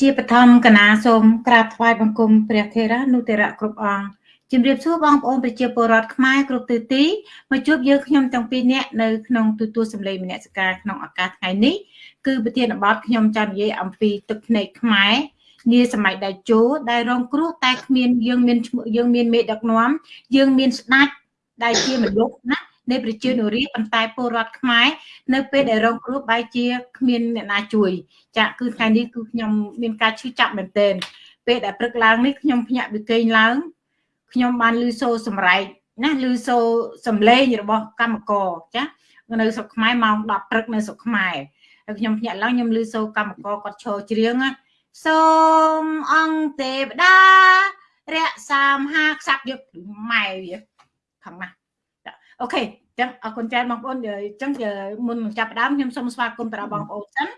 ជាបឋមកណាសូមក្រាបថ្វាយបង្គំព្រះថេរនុទរៈគ្រប់អង្គជំរាបសួរបងប្អូនប្រជាពលរដ្ឋខ្មែរគ្រប់ទិសទីមកជួបយើងខ្ញុំទាំងពីរនាក់នៅក្នុងទូទួលសម្លេងមនសិការក្នុងឱកាសថ្ងៃនេះគឺប្រធានបទខ្ញុំចង់និយាយអំពីទឹកភ្នែកខ្មែរនាសម័យដៃជោដែលរងគ្រោះតែគ្មានយើងមានយើងមានមេដឹកនាំយើងមានស្ដេចដែលជាមនុស្សណា នៃប្រជានុរាស្ត្រប៉ុន្តែពលរដ្ឋខ្មែរនៅពេលដែលរងគ្រោះបែរជាគ្មានអ្នកណាជួយចាគឺថ្ងៃនេះគឺខ្ញុំមានការឈឺចាប់មែនទែនពេលដែលព្រឹកឡើងនេះខ្ញុំភ្ញាក់ពីគេងឡើងខ្ញុំបានឮសូរសម្រែកណាឮសូរសំឡេងរបស់កម្មករចានៅស្រុកខ្មែរម៉ោង10ព្រឹកនៅស្រុកខ្មែរហើយខ្ញុំភ្ញាក់ឡើងខ្ញុំឮសូរកម្មករគាត់ឈរច្រៀងសូមអង្គទេវតារក្សាមហាក្សត្រយកម៉ែវាខាងណា អូខេចឹងអរគុណច្រើនបងប្អូនអញ្ចឹងមុននឹងចាប់ផ្ដើមខ្ញុំសូមស្វាគមន៍ទៅដល់បងប្អូនសិន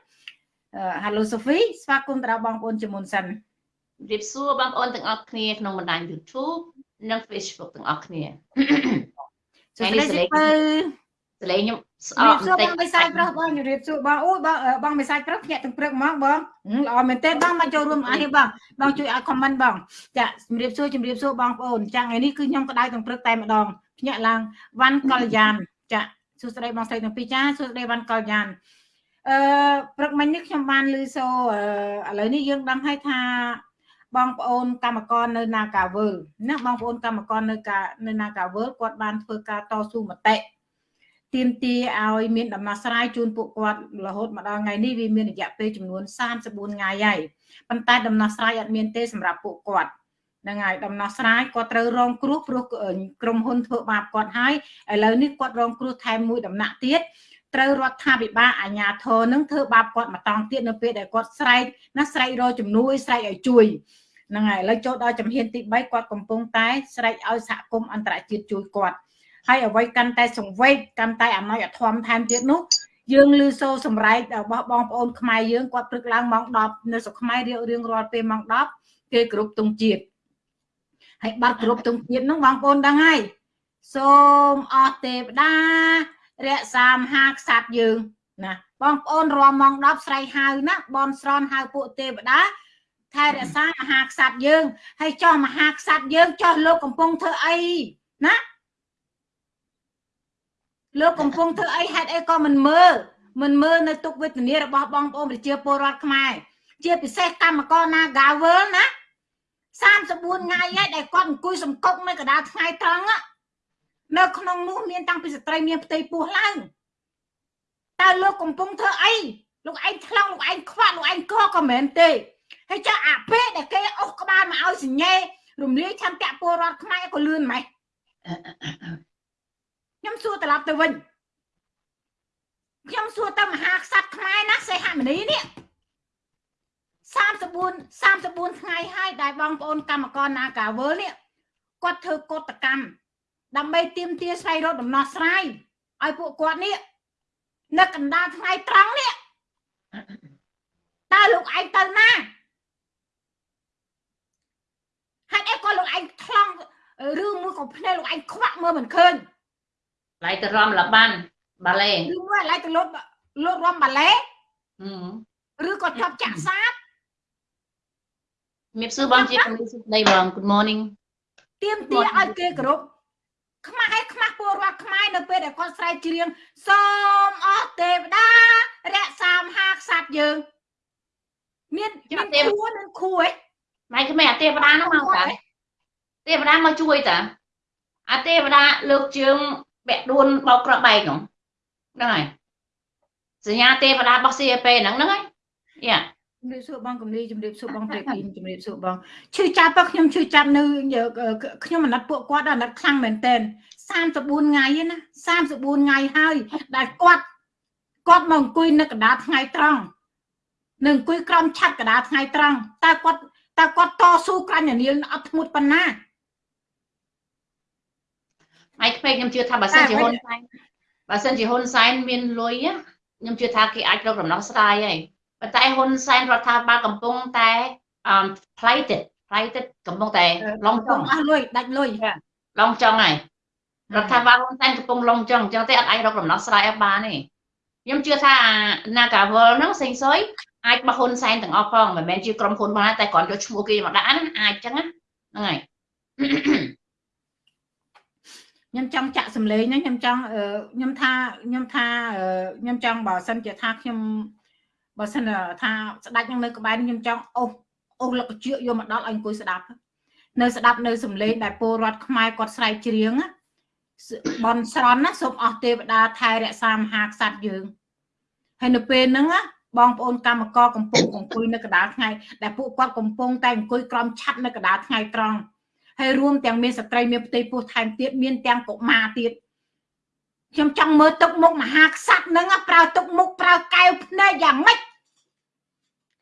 Hello Sophie ស្វាគមន៍ទៅដល់បងប្អូនជាមុនសិនជម្រាបសួរបងប្អូនទាំងអស់គ្នាក្នុងបណ្ដាញ YouTube និង Facebook ទាំងអស់គ្នាថ្ងៃនេះសលេងសលេងខ្ញុំស្អប់បន្តិចបងមិនសាយប្រុសបងជម្រាបសួរបងអូយបងបងមិនសាយប្រុសភ្ញាក់ទាំងព្រឹកហ្មងបងល្អមែនទេបងមកចូលរួមអានេះបងបងជួយឲ្យ comment បងចាជម្រាបសួរជម្រាបសួរបងប្អូនចាំថ្ងៃនេះគឺខ្ញុំក្តៅទាំងព្រឹកតែម្ដង ភ្ញាក់ឡើងវ៉ាន់កលយ៉ានចាសួស្តីបងស្រីទាំងពីរចាសួស្តីវ៉ាន់កលយ៉ានអឺព្រឹកមិញនេះខ្ញុំបានឮសូឥឡូវនេះយើងដឹងហើយថា បងប្អូនកម្មករនៅ Nagawal ណាបងប្អូនកម្មករនៅនៅ Nagawal គាត់បានធ្វើការតស៊ូមតិទាមទារឲ្យមានដំណោះស្រាយជូនពួកគាត់រហូតមកដល់ថ្ងៃនេះវាមានរយៈពេលចំនួន34ថ្ងៃហើយប៉ុន្តែដំណោះស្រាយអត់មានទេសម្រាប់ពួកគាត់ ហ្នឹងហើយដំណោះស្រាយគាត់ត្រូវរងគ្រោះព្រោះក្រុមហ៊ុនធ្វើបាបគាត់ហើយឥឡូវនេះគាត់រងគ្រោះថែមមួយដំណាក់ទៀតត្រូវរដ្ឋាភិបាលអាជ្ញាធរនឹងធ្វើបាបគាត់មកតង់ទៀតនៅពេលដែលគាត់ស្រែកណាស្រែករកជំនួយស្រែកឲ្យជួយហ្នឹងហើយឥឡូវចូលដល់ជំហានទី3គាត់កំពុងតែស្រែកឲ្យសហគមន៍អន្តរជាតិជួយគាត់ហើយអ្វីកាន់តែសង្វេគកាន់តែអំណោយអធមថែមទៀតនោះយើងឮសូរសម្រែករបស់បងប្អូនខ្មែរយើងគាត់ព្រឹកឡើងម៉ោង10នៅស្រុកខ្មែររៀងរាល់ពេលម៉ោង10គេគ្រប់ទងជាតិ ហើយបាត់គ្រប់ទងជាតិនោះបងប្អូនដឹងហើយសូមអស់ទេវតារក្សាមហាក្សត្រយើងណាបងប្អូនរំម៉ោង10ស្រែកហៅណាបនស្រន់ហៅពួកទេវតាថែរក្សាមហាក្សត្រយើងហើយចោះមហាក្សត្រយើងចោះលោកកំពុងធ្វើអីណាលោកកំពុងធ្វើអីហេតុអីក៏មិនមើលមិនមើលនៅទុកវេទនារបស់បងប្អូនប្រជាពលរដ្ឋខ្មែរជាពិសេសកម្មករ Nagawal ណា 34ថ្ងៃហើយដែលគាត់អង្គុយសង្កុកនៅកណ្ដាលថ្ងៃត្រង់នៅក្នុងនោះមានតាំងពីស្ត្រីមានផ្ទៃពោះឡើងតើលោកកំពុងធ្វើអីលោកឯងឆ្លងលោកឯងខ្វាក់លោកឯងកក៏មិនទេហើយចាអាពេលដែលគេអុសក្បាលមកឲ្យសញ្ញេរំលាយឆន្ទៈពលរដ្ឋខ្មែរក៏លឿនម៉េចខ្ញុំសួរត្រឡប់ទៅវិញខ្ញុំសួរទៅមហាក្សត្រខ្មែរណាសេហមនីនេះ 34 34ថ្ងៃហើយដែលបងប្អូនកម្មករនាការវើនេះគាត់ធ្វើកតកម្មដើម្បីទៀមទាស្វែងរកដំណោះស្រាយឲ្យពួកគាត់នេះនៅកណ្ដាលថ្ងៃត្រង់នេះតើលោកឯងទៅណាហេតុអីក៏លោកឯងថ្លង់ឬមួយក៏ភ្នែកលោកឯងខ្វាក់មើលមិនឃើញឡៃទៅរំលបានបាឡេឬមួយឡៃទៅលោតលោតរំបាឡេឬក៏ជាប់ចាក់សាប មៀបសួរបងជាជំរាបសួរស្ដីបង Good morning ទៀមទាឲ្យគេគ្រប់ខ្មែរខ្មាស់ពលរដ្ឋខ្មែរនៅពេលដែលគាត់ស្រែកច្រៀងសូមអស់ទេវតារក្សាមហាក្សត្រយើង មានមានគួរនឹងគួរហ៎ម៉ែក្មេអាទេវតានោះមកតាទេវតាមកជួយតាអាទេវតាលើកជើងពាក់ដួនបោកក្របែកហ្នឹងហ្នឹងហើយសញ្ញាទេវតារបស់ CAP ហ្នឹងហ្នឹងហើយយ៉ា ជំរាបសួរបងកំលីជំរាបសួរបងព្រះពីនជំរាបសួរបងឈឺចាប់ទៅខ្ញុំឈឺចាប់នៅខ្ញុំអាណិតពួកគាត់អាណិតខ្លាំងមែនតែន34ថ្ងៃណា34ថ្ងៃហើយដែលគាត់គាត់មកអង្គុយនៅកណ្ដាលថ្ងៃត្រង់នឹងអង្គុយក្រោមឆ័ត្រកណ្ដាលថ្ងៃត្រង់តើគាត់តើគាត់តស៊ូក្រាញ់នាលអត់ធ្ងន់ប៉ុណ្ណាឯក្មេងខ្ញុំជឿថាបើសិនជាហ៊ុនសែនបើសិនជាហ៊ុនសែនមានលុយខ្ញុំជឿថាគេអាចរកដំណោះស្រាយហើយ ប៉ុន្តែហ៊ុនសែនរដ្ឋាភិបាលកំពុងតែអឺផ្លៃទឹកផ្លៃទឹកកំពុងតែឡងចង់អស់លុយដាច់លុយឡងចង់ហើយរដ្ឋាភិបាលហ៊ុនសែនកំពុងឡងចង់អញ្ចឹងទេអត់អាចរកដំណោះស្រាយឲ្យបានទេខ្ញុំជឿថា Nagawal ហ្នឹងសេងសុយអាចបោះហ៊ុនសែនទាំងអស់ផងមិនមែនជាក្រុមហ៊ុនបងតែគ្រាន់យកឈ្មោះគេមកដាក់ណាអាចចឹងណាហ្នឹងហើយខ្ញុំចង់ចាក់សម្លេងហ្នឹងខ្ញុំចង់ខ្ញុំថាខ្ញុំថាខ្ញុំចង់បើសិនជាថាខ្ញុំ បើសិនថាស្ដាច់នឹងនៅក្បែរខ្ញុំចង់អូសអូសលកជឿយកមកដល់ឲ្យអង្គុយស្ដាប់នៅស្ដាប់នៅសម្លេងដែលពលរដ្ឋខ្មែរគាត់ស្រែកច្រៀងបនស្រន់ណាសូមអស់ទេវតាថែរក្សាមហាក្សត្រយើងហើយនៅពេលហ្នឹងបងប្អូនកម្មករកំពុងអង្គុយនៅកណ្ដាលថ្ងៃដែលពួកគាត់កំពុងតែអង្គុយក្រំឆាត់នៅកណ្ដាលថ្ងៃត្រង់ហើយរួមទាំងមានស្ត្រីមានផ្ទៃពោះថែមទៀតមានទាំងកុមារទៀតខ្ញុំចង់មើលទឹកមុខមហាក្សត្រហ្នឹងប្រើទឹកមុខប្រើកែវភ្នែកយ៉ាងម៉េច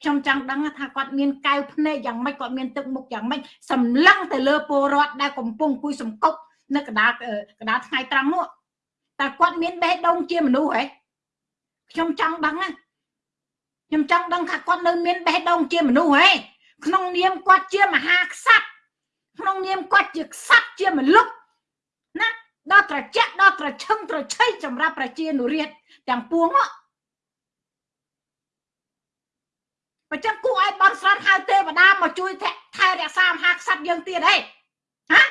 ខ្ញុំចង់ដឹងថាគាត់មានកែវភ្នែកយ៉ាងម៉េចគាត់មានទឹកមុខយ៉ាងម៉េចសម្លឹងទៅលើពលរដ្ឋដែលកំពុងគួយសង្កប់នៅកណ្ដាលកណ្ដាលថ្ងៃត្រង់នោះតើគាត់មានបេះដូងជាមនុស្សហ៎ខ្ញុំចង់ដឹងណាខ្ញុំចង់ដឹងថាគាត់នៅមានបេះដូងជាមនុស្សហ៎ក្នុងនាមគាត់ជាមហាក្សត្រក្នុងនាមគាត់ជាក្សត្រជាមនុស្សណាដល់ត្រជាក់ដល់ត្រឈឹងត្រឆៃសម្រាប់ប្រជានុរាស្ត្រទាំងពួងហ្នឹង បើចឹងគួរឲ្យបនស្រន់ហៅទេវតាមកជួយថែរក្សាមហាក្សត្រយើងទៀតហេហា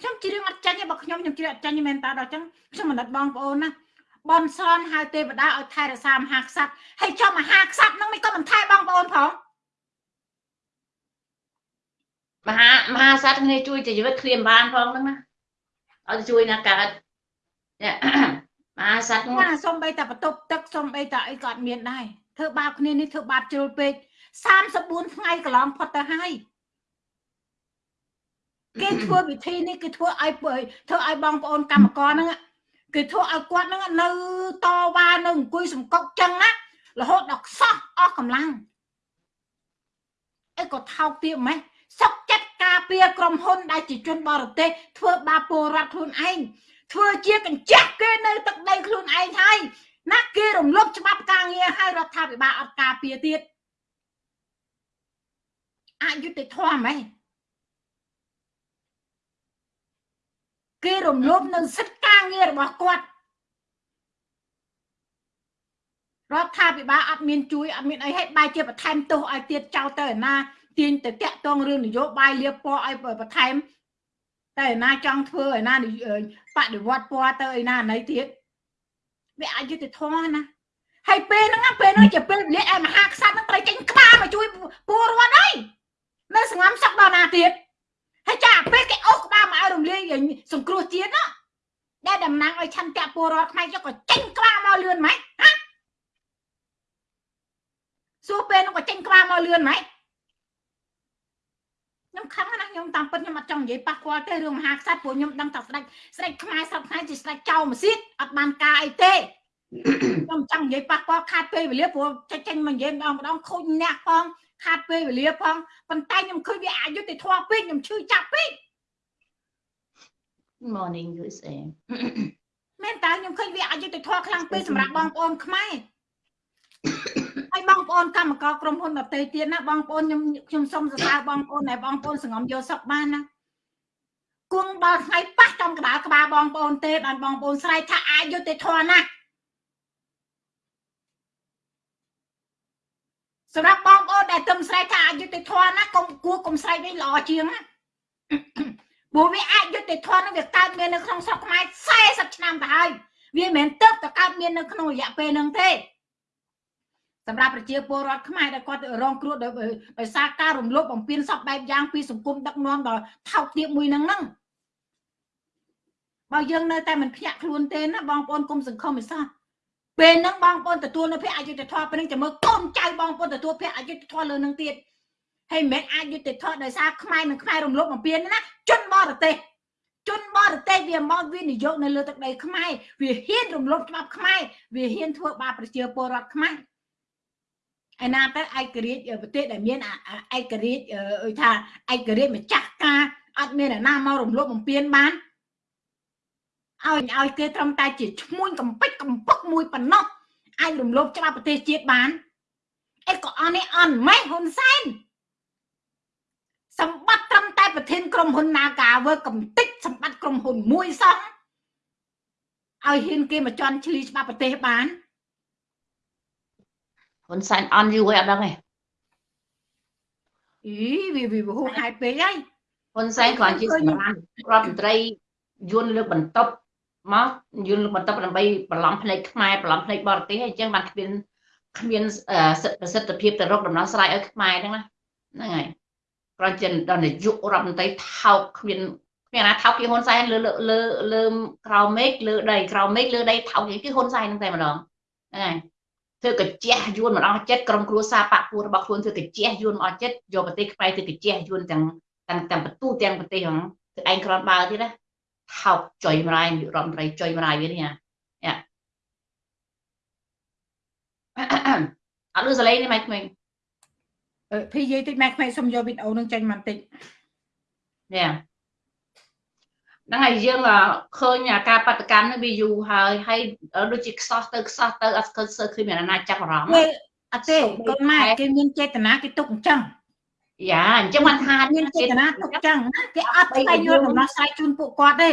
ខ្ញុំជ្រៀងអត់ចាញ់ទេបើខ្ញុំខ្ញុំជ្រៀងអត់ចាញ់មែនតើដល់ចឹងខ្ញុំមនិតបងប្អូនណាបនស្រន់ហៅទេវតាឲ្យថែរក្សាមហាក្សត្រហើយចុះមហាក្សត្រនឹងមិនក៏មិនថែបងប្អូនផងមហាមហាសត្វគ្នាជួយជីវិតឃ្លាមបានផងហ្នឹងណាឲ្យជួយណាកើត មហាសត្វណាសំបីតែបន្ទប់ទឹកសំបីតែអីក៏អត់មានដែរធ្វើបាបគ្នានេះធ្វើបាបជ្រុលពេក34ថ្ងៃកន្លងផុតទៅហើយគេធ្វើវិធីនេះគេធ្វើឲ្យធ្វើឲ្យបងប្អូនកម្មករហ្នឹងគេធ្វើឲ្យគាត់ហ្នឹងនៅតវ៉ានៅអង្គុយសង្កត់ចឹងណារហូតដល់ខ្សោះអស់កម្លាំងអីក៏ថោកទៀតម៉េះសុកចិត្តការពារក្រុមហ៊ុនដែលជាជនបរទេសធ្វើបាបពលរដ្ឋខ្លួនឯង ធ្វើជាកញ្ចាស់គេនៅទឹកដីខ្លួនឯងហើយណាគេរំលោភច្បាប់ការងារហើយរដ្ឋាភិបាលអត់ការពារទៀតអយុត្តិធម៌ហ្មងគេរំលោភនៅសិទ្ធិការងាររបស់គាត់រដ្ឋាភិបាលអត់មានជួយអត់មានអីឲ្យបែរជាបន្ថែមទោសឲ្យទៀតចោលទៅឯណាទាញទៅតាក់ទងរឿងនយោបាយលៀបពណ៌ឲ្យបន្ថែម តែឯណាចង់ធ្វើឯណាបដិវត្តពណ៌ទៅឯណាណីទៀតវាអយុត្តិធម៌ណាហើយពេលហ្នឹងពេលហ្នឹងជាពេលវេលាឯមហាក្សត្រហ្នឹងត្រូវចេញក្បាលមកជួយពលរដ្ឋហើយនៅសង្ងំសឹកដល់ណាទៀតហើយចាពេលគេអូសក្បាលមកឲ្យរំលាយសង្គ្រោះជាតិណាដែលតំណាងឲ្យឆន្ទៈពលរដ្ឋខ្មែរយកក៏ចេញក្បាលមកលឿនម៉េចហ៎សួរពេលនោះក៏ចេញក្បាលមកលឿនម៉េច ខ្ញុំខឹងណាខ្ញុំតាមពិតខ្ញុំអត់ចង់និយាយប៉ះពាល់ទេរឿងមហាក្សត្រព្រោះខ្ញុំដឹងថាស្ដេចស្ដេចខ្មែរសពថ្ងៃជាស្ដេចចៅម៉ាស៊ីតអត់បានការអីទេខ្ញុំចង់និយាយប៉ះពាល់ខាតពេលវេលាព្រោះចេញចេញមកនិយាយម្ដងម្ដងខូចអ្នកផងខាតពេលវេលាផងប៉ុន្តែខ្ញុំឃើញវាអយុត្តិធម៌ពេកខ្ញុំឈឺចាប់ពេក Morning USA មែនតើខ្ញុំឃើញវាអយុត្តិធម៌ខ្លាំងពេកសម្រាប់បងប្អូនខ្មែរ ហើយបងប្អូនកម្មករក្រុមហ៊ុនដតេទៀតណាបងប្អូនខ្ញុំខ្ញុំសូមសរសើរបងប្អូនដែលបងប្អូនសង្ងំយកសុខបានណាគង់ដល់ថ្ងៃប៉ះចំក្បាលក្បាលបងប្អូនទេបានបងប្អូនស្រែកថាអយុត្តិធម៌ណាស់សម្រាប់បងប្អូនដែលទឹមស្រែកថាអយុត្តិធម៌ណាកុំគួរកុំស្រែកវិញល្អជាងណាព្រោះវាអយុត្តិធម៌នឹងវាកើតមាននៅក្នុងស្រុកខ្មែរ40ឆ្នាំទៅហើយវាមិនមែនទៅតែកើតមាននៅក្នុងរយៈពេលហ្នឹងទេ សម្រាប់ប្រជាពលរដ្ឋខ្មែរដែលគាត់រងគ្រោះដោយសារការរំលោភបំពានសពបែបយ៉ាងពីសង្គមដឹកនាំដល់ថោកទាបមួយហ្នឹងហ្នឹងបើយើងនៅតែមិនភ្ញាក់ខ្លួនទេណាបងប្អូនគុំសង្ឃឹមមិនសោះពេលហ្នឹងបងប្អូនទទួលនៅភ័ក្រអយុត្តិធម៌ពេលហ្នឹងចាំមើលកូនចៅបងប្អូនទទួលភ័ក្រអយុត្តិធម៌លើនឹងទៀតហើយមិនមែនអយុត្តិធម៌ដោយសារខ្មែរនិងខ្មែររំលោភបំពានណាជនបរទេសជនបរទេសវាមកវិនិយោគនៅលើទឹកដីខ្មែរវាហ៊ានរំលោភច្បាប់ខ្មែរវាហ៊ានធ្វើបាបប្រជាពលរដ្ឋខ្មែរ ឯណាទៅឯករាជ្យប្រទេសដែលមានឯករាជ្យថាឯករាជ្យម្ចាស់ការអត់មានអ្នកណាមករំលោភបំពានបានឲ្យឲ្យគេត្រឹមតែជាឈ្មួញកំពេចកំពុកមួយប៉ុណ្ណោះអាចរំលោភច្បាប់ប្រទេសជាតិបានអីក៏អន់នេះអន់ម៉េះហ៊ុនសែនសម្បត្តិត្រឹមតែប្រធានក្រុមហ៊ុន Nagawer កំតិចសម្បត្តិក្រុមហ៊ុនមួយសោះឲ្យហ៊ានគេមកជន់ឈ្លីច្បាប់ប្រទេសបាន ហ៊ុនសែនអន់យូរហើយអត់ដឹងទេអីវាវាហួសហេតុពេកហើយហ៊ុនសែនគ្រាន់ជាសម្រាប់រដ្ឋមន្ត្រីយួនលើកបន្ទប់មកយួនលើកបន្ទប់ដើម្បីបន្លំភ្នែកខ្មែរបន្លំភ្នែកបរទេសអញ្ចឹងបានគ្មានគ្មានប្រសិទ្ធភាពទៅរកដំណោះស្រាយឲ្យខ្មែរហ្នឹងណាហ្នឹងហើយគ្រាន់ជាដល់នាយករដ្ឋមន្ត្រីថោកគ្មានគ្មានណាថោកគេហ៊ុនសែនលើលើលើក្រៅមេឃលើដីក្រៅមេឃលើដីថោកគេហ៊ុនសែនហ្នឹងតែម្ដងហ្នឹងហើយ ធ្វើកញ្ជះយួនមិនអស់ចិត្តក្រុមគ្រួសារបពុះរបស់ខ្លួនធ្វើកញ្ជះយួនមិនអស់ចិត្តយកប្រទេសខ្មែរធ្វើកញ្ជះយួនទាំងទាំងទាំងបន្ទូទាំងប្រទេសហ្នឹងធ្វើឯងក្រំបើទៀតណាថោកចុយម្រាយរដ្ឋមន្ត្រីចុយម្រាយវានេះណាអត់លឺសលេងទេម៉ែក្មេងអឺភីនិយាយតិចម៉ែក្មេងសុំយកវីដេអូនឹងចេញមកតិចនេះ ហ្នឹងហើយយើងឃើញការបដកម្មនេះវាយូរហើយហើយដូចជាខ្សោះទៅខ្សោះទៅអត់ឃើញសើឃើញមានអាណាចាប់អារម្មណ៍អត់ទេកូនម៉ែគេមានចេតនាគេទុកអញ្ចឹងយ៉ាអញ្ចឹងបានថាមានចេតនាទុកអញ្ចឹងណាគេអត់ស្វែងយល់ដំណោះស្រាយជូនពួកគាត់ទេ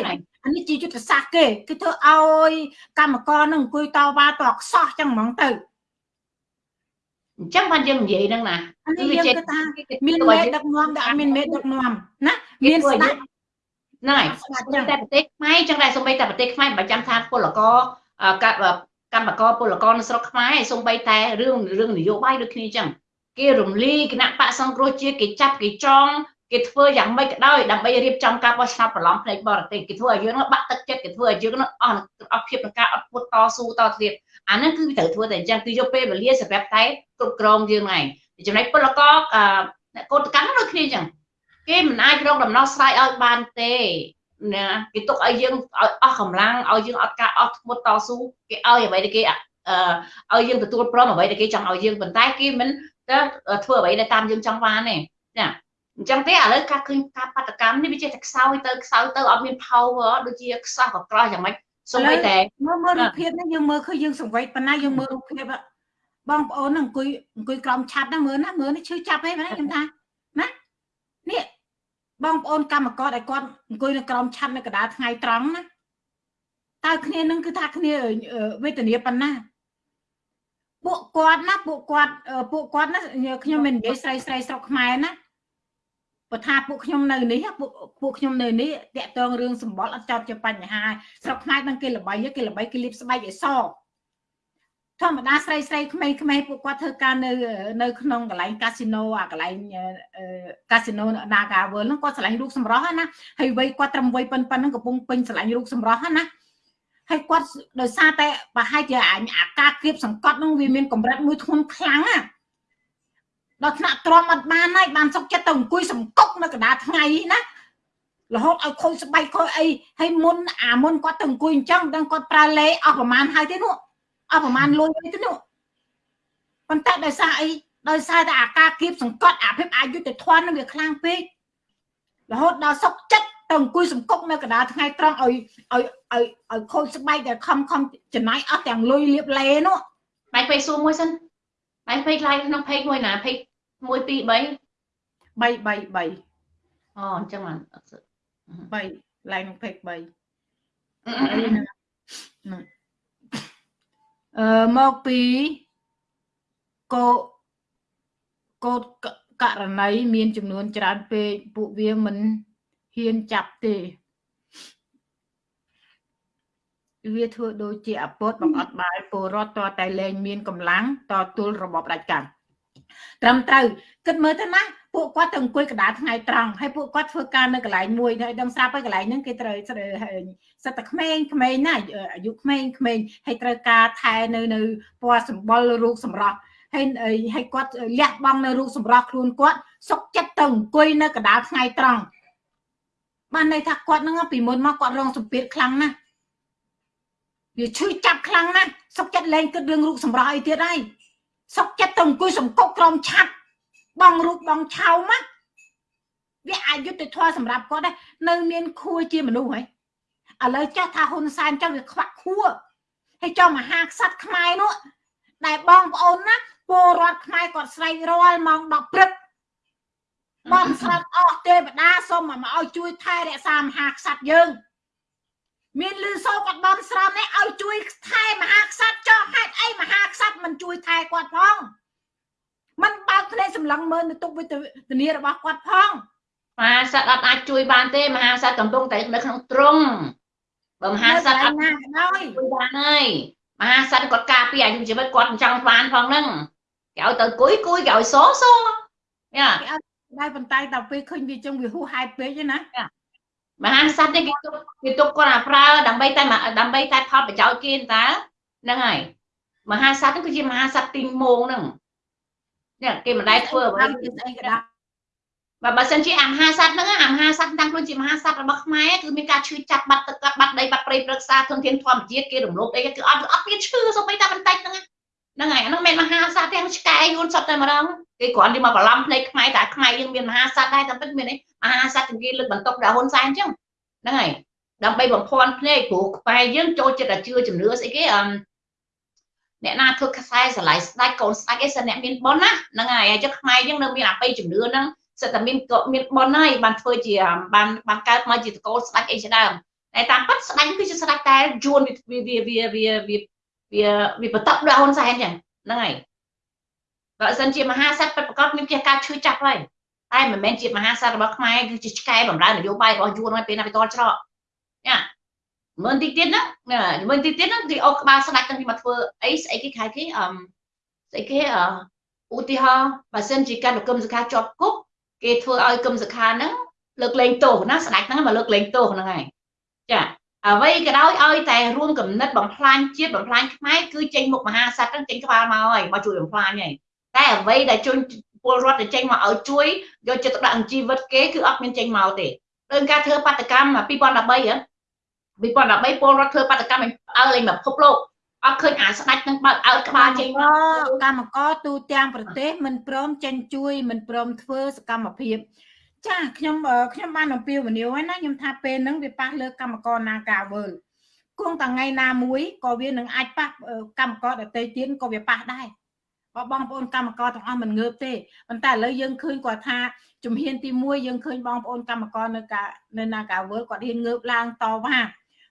អានេះជាយុទ្ធសាស្ត្រគេគេធ្វើឲ្យកម្មករនឹងអង្គុយតវ៉ាតខ្សោះអញ្ចឹងហ្មងទៅអញ្ចឹងបានយើងនិយាយហ្នឹងណាអានេះយើងគិតថាមានមេដឹកនាំតែអត់មានមេដឹកនាំណាមានស្ដាប់ ណៃតែប្រទេសខ្មែរចឹងដែរសូម្បីតែប្រទេសខ្មែរមិនចាំថាពលករកម្មករពលករនៅស្រុកខ្មែរសូម្បីតែរឿងរឿងនយោបាយដូចគ្នាចឹងគេរំលាយគណៈបកសង្គ្រោះជាតិគេចាប់គេចងគេធ្វើយ៉ាងម៉េចក៏ដោយដើម្បីរៀបចំការបោះឆ្នោតប្រឡំផ្នែកបរទេសគេធ្វើឲ្យយើងនោះបាក់ទឹកចិត្តគេធ្វើឲ្យយើងនោះអស់អស់ភាពនៃការអត់ពុតតស៊ូតទៀតអាហ្នឹងគឺត្រូវធ្វើតែអញ្ចឹងគឺយកពេលវេលាសម្រាប់តែគ្រប់គ្រងយើងហ្នឹងចំណែកពលករកោតកម្មដូចគ្នាអញ្ចឹង គេមិនអាចរកដំណោះស្រាយឲ្យបានទេណាគេទុកឲ្យយើងឲ្យអស់កម្លាំងឲ្យយើងអត់ការអត់ធ្មត់តស៊ូគេឲ្យអ្វីដែលគេអឺឲ្យយើងទទួលព្រមអ្វីដែលគេចង់ឲ្យយើងប៉ុន្តែគេមិនទៅធ្វើអ្វីដែលតាមយើងចង់បានទេចាអញ្ចឹងទេឥឡូវការឃើញការបដកម្មនេះវាចេះតែខ្សោយទៅខ្សោយទៅអត់មាន power ដូចជាខ្សោះកក្រោះយ៉ាងម៉េចសូម្បីតែមើលមើលរូបភាពនេះយើងមើលឃើញយើងសង្វេគប៉ុណ្ណាយើងមើលរូបភាពបងប្អូនអង្គុយអង្គុយក្រោមឆាត់ហ្នឹងមើលណាមើលនេះឈឺចាប់ទេណាខ្ញុំថាណានេះ បងប្អូនកម្មករដែលគាត់អង្គុយនៅក្រោមឆាត់នៅកណ្ដាលថ្ងៃត្រង់ណាតើគ្នានឹងគឺថាគ្នាវេទនាប៉ុណ្ណាពួកគាត់ណាពួកគាត់ពួកគាត់ណាខ្ញុំមិននិយាយស្រីស្រីស្រុកខ្មែរណាបើថាពួកខ្ញុំនៅនេះពួកពួកខ្ញុំនៅនេះតាក់ទងរឿងសម្បល់អត់ចោតជាបញ្ហាស្រុកខ្មែរនឹងគេល្បីគេល្បីគេលៀបស្បែកឲ្យស ធម្មតាស្រីស្រីក្មេងៗពួកគាត់ធ្វើការនៅនៅក្នុងកន្លែងកាស៊ីណូអាកន្លែងកាស៊ីណូ Naga World ហ្នឹងគាត់ឆ្លាញ់រូបសម្រស់ណាហើយវ័យគាត់ត្រឹមវ័យប៉ុណ្ណឹងកំពុងពេញឆ្លាញ់រូបសម្រស់ណាហើយគាត់ដោយសារតែប្រហែលជាអាការគៀបសង្កត់ហ្នឹងវាមានកម្រិតមួយធ្ងន់ខ្លាំងណាដល់ថ្នាក់ទ្រាំអត់បានហើយបានសុកចិត្តទៅអង្គុយសង្កុកនៅកណ្ដាលថ្ងៃណារហូតឲ្យខូចស្បែកខូចអីហើយមុនអាមុនគាត់ទៅអង្គុយអញ្ចឹងដឹងគាត់ប្រើលេអស់ប្រមាណហើយទេនោះ អស់ប្រមាណលុយទេនោះប៉ុន្តែដោយសារអីដោយសារតែអាការគៀបសង្កត់អាភិបអយុត្តិធម៌នឹងវាខ្លាំងពេករហូតដល់សុកចិត្តទៅអង្គុយសង្កុកនៅកណ្ដាលថ្ងៃត្រង់ឲ្យឲ្យឲ្យឲ្យខូចស្បែកតែខំខំចំណាយអស់ទាំងលុយលៀបលេនោះបែកពេកសួរមួយសិនបែកពេកឡាយក្នុងពេកមួយណាពេក1 2 3 3 3 3អូអញ្ចឹងបានអត់សឹក3ឡើងក្នុងពេក3 អឺមកពីកោកោតករណីមានចំនួនច្រើនពេកពួកវាមិនហ៊ានចាប់ទេវាធ្វើដូចជាអពតបង្អត់បាយពលរដ្ឋតតែលែងមានកម្លាំងតទល់របបផ្ដាច់ការត្រឹមត្រូវគិតមើលទៅណា ពួកគាត់ទៅអង្គុយកណ្ដាលថ្ងៃត្រង់ហើយពួកគាត់ធ្វើការនៅកន្លែងមួយហើយដឹងស្រាប់ហើយកន្លែងហ្នឹងគេត្រូវសិតតែក្មេងក្មេងណាអាយុក្មេងក្មេងហើយត្រូវការថែនៅនៅពណ៌សម្បុររូបសម្រស់ហើយហើយគាត់លះបង់នៅរូបសម្រស់ខ្លួនគាត់សុកចិត្តទៅអង្គុយនៅកណ្ដាលថ្ងៃត្រង់បានន័យថាគាត់ហ្នឹងពីមុនមកគាត់រងសម្ពាធខ្លាំងណាស់វាឈឺចាប់ខ្លាំងណាស់សុកចិត្តលែងគិតរឿងរូបសម្រស់អីទៀតហើយសុកចិត្តទៅអង្គុយសង្គកក្រោមឆាត់ បងរូបបងឆោមវាអយុត្តិធម៌សម្រាប់គាត់ដែរនៅមានខួរជាមនុស្សហើយឥឡូវចាស់ថាហ៊ុនសែនចឹងវាខ្វាក់ខួរហើយចុះមហាក្សត្រខ្មែរនោះដែលបងប្អូនណាពលរដ្ឋខ្មែរគាត់ស្រែករាល់ម៉ោង10ព្រឹកបងស្រាប់អស់ទេវតាសូមមកឲ្យជួយថែរក្សាមហាក្សត្រយើង មានលឺសូគាត់បំស្រន់នេះឲ្យជួយថែមហាក្សត្រចោះហេតុអីមហាក្សត្រមិនជួយថែគាត់ផង សម្លឹងមើលនៅទុកវិធានារបស់គាត់ផងមហាសត្វអត់អាចជួយបានទេមហាសត្វកំពុងតែនៅក្នុងទ្រង់បើមហាសត្វអត់ណាដោយជួយបានហើយមហាសត្វគាត់ការពារអាយុជីវិតគាត់ចង់បានផងហ្នឹងគេឲ្យទៅគួយគួយគេឲ្យសសយ៉ាដែរប៉ុន្តែដល់ពេលឃើញវាចឹងវាហួសហេតុពេកណាមហាសត្វនេះគេទុកគេទុកគាត់អាប្រើដើម្បីតែដើម្បីតែផលប្រយោជន៍គេតើហ្នឹងហើយមហាសត្វនេះគឺជាមហាសត្វទីមងហ្នឹង នេះគេមិនដែលធ្វើអ្វីស្អីក៏ដោយបើបើសិនជាអាមហាសត្វហ្នឹងអាមហាសត្វតាំងខ្លួនជាមហាសត្វរបស់ខ្មែរគឺមានការឈឺចាប់បាត់ទឹកកាត់បាត់ដីបាត់ព្រៃព្រឹក្សាធនធានធម្មជាតិគេរំលោភអីគឺអត់អត់មានឈឺសូម្បីតែបន្តិចហ្នឹងហ្នឹងហើយអាហ្នឹងមិនមហាសត្វទាំងឆ្កែយួនសត្វតែម្ដងគេគ្រាន់តែមកបន្លំភ្នែកខ្មែរតែខ្មែរយើងមានមហាសត្វដែរតែពិតមានអីមហាសត្វទាំងគេលើកបន្ទុកដល់ហ៊ុនសែនអញ្ចឹងហ្នឹងហើយដើម្បីបំភាន់ភ្នែកព្រោះខ្មែរយើងចូលចិត្តតែជឿជំនឿស្អីគេអឺ អ្នកណាធ្វើខ្សែស្រឡាយស្ដាច់កូនស្ដាច់អីសិនអ្នកមានប៉ុនណាហ្នឹងហើយអញ្ចឹងខ្មែរយើងនៅមានអបិយជំនឿហ្នឹងសិតតែមានក៏មានប៉ុនហើយបានធ្វើជាបានបានកើតមកជាតកូលស្ដាច់អីជាដើមតែតាមពិតស្ដាច់គឺជាស្ដាច់តែយួនវាវាវាវាវាវាវាបតក់ដល់ហ៊ុនសែនចឹងហ្នឹងហើយបើសិនជាមហាសត្វពិតប្រកបមានជាការឈឺចាប់ហើយតែមិនមែនជាមហាសត្វរបស់ខ្មែរគឺជាឆ្កែបំរើនយោបាយរបស់យួនហើយពេលណាវាតល់ច្រកញ៉ា មើលតិចទៀតណាមើលតិចទៀតណាគេអុកក្បាលស្ដាច់ទាំងពីមកធ្វើអីស្អីគេខែគេអឺស្អីគេអឺឧទាហរណ៍បើសិនជាកាន់គមសខាជាប់គុកគេធ្វើឲ្យគមសខាហ្នឹងលើកលែងទោសណាស្ដាច់ហ្នឹងមកលើកលែងទោសហ្នឹងហើយចាអ្វីក៏ដោយឲ្យតែរួមកំណត់បំផ្លាញជាតិបំផ្លាញខ្មែរគឺចេញមុខមហាសត្វហ្នឹងចេញក្បាលមកហើយមកជួយបំផ្លាញហើយតែអ្វីដែលជួយពលរដ្ឋទៅចេញមកឲ្យជួយយកចិត្តទុកដាក់នឹងជីវិតគេគឺអត់មានចេញមកទេដូចការធ្វើបាតកម្ម2013ហ៎ 2013ពលរដ្ឋធ្វើបាតកម្មអើលេងមកពិភពលោកអត់ឃើញអាស្ដាច់នឹងបើកអើក្បាលចេញមកកម្មករទូទាំងប្រទេសមិនព្រមចេញជួយមិនព្រមធ្វើសកម្មភាពចាខ្ញុំខ្ញុំបានអំពាវនាវហើយណាខ្ញុំថាពេលហ្នឹងវាប៉ះលើកម្មករនាការវើលគង់តែថ្ងៃណាមួយក៏វានឹងអាចប៉ះកម្មករដទៃទៀតក៏វាប៉ះដែរបើបងប្អូនកម្មករទាំងអស់មិនងើបទេប៉ុន្តែឥឡូវយើងឃើញគាត់ថាជំហានទី1យើងឃើញបងប្អូនកម្មករនៅការនៅនាការវើលគាត់ហ៊ានងើបឡើងតវ៉ា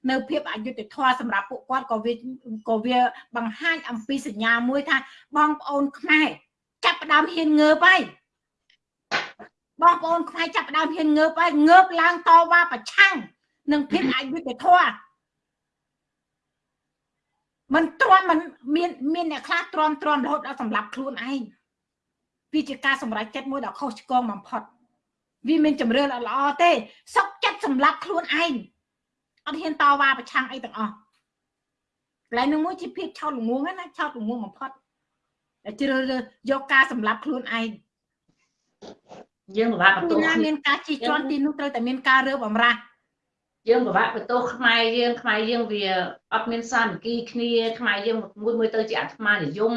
នៅភាពអយុត្តិធម៌សម្រាប់ពួកគាត់ក៏វាក៏វាបង្ហាញអំពីសញ្ញាមួយថាបងប្អូនខ្មែរចាប់ផ្ដើមហ៊ានងើបហើយបងប្អូនខ្មែរចាប់ផ្ដើមហ៊ានងើបហើយងើបឡើងតវ៉ាប្រឆាំងនឹងភាពអយុត្តិធម៌มันទ្រាំมันមានមានអ្នកខ្លះទ្រាំទ្រាំរហូតដល់សម្លាប់ខ្លួនឯងវាជាការសម្រេចចិត្តមួយដ៏ខុសឆ្គងបំផុតវាមានជំរឿនល្អទេសុកចិត្តសម្លាប់ខ្លួនឯង អត់ហ៊ានតវ៉ាប្រឆាំងអីទាំងអស់កន្លែងនោះមួយជាភាពឆោតល្ងងណាឆោតល្ងងបំផុតតែជ្រើសរើសយកការសម្លាប់ខ្លួនឯងយើងពិបាកបន្ទោសមានការជិះជាន់ទីនោះត្រូវតែមានការរើបំរាស់យើងពិបាកបន្ទោសខ្មែរយើងខ្មែរយើងវាអត់មានសាមគ្គីគ្នាខ្មែរយើងមួយមួយទៅជាអាត្មានិយម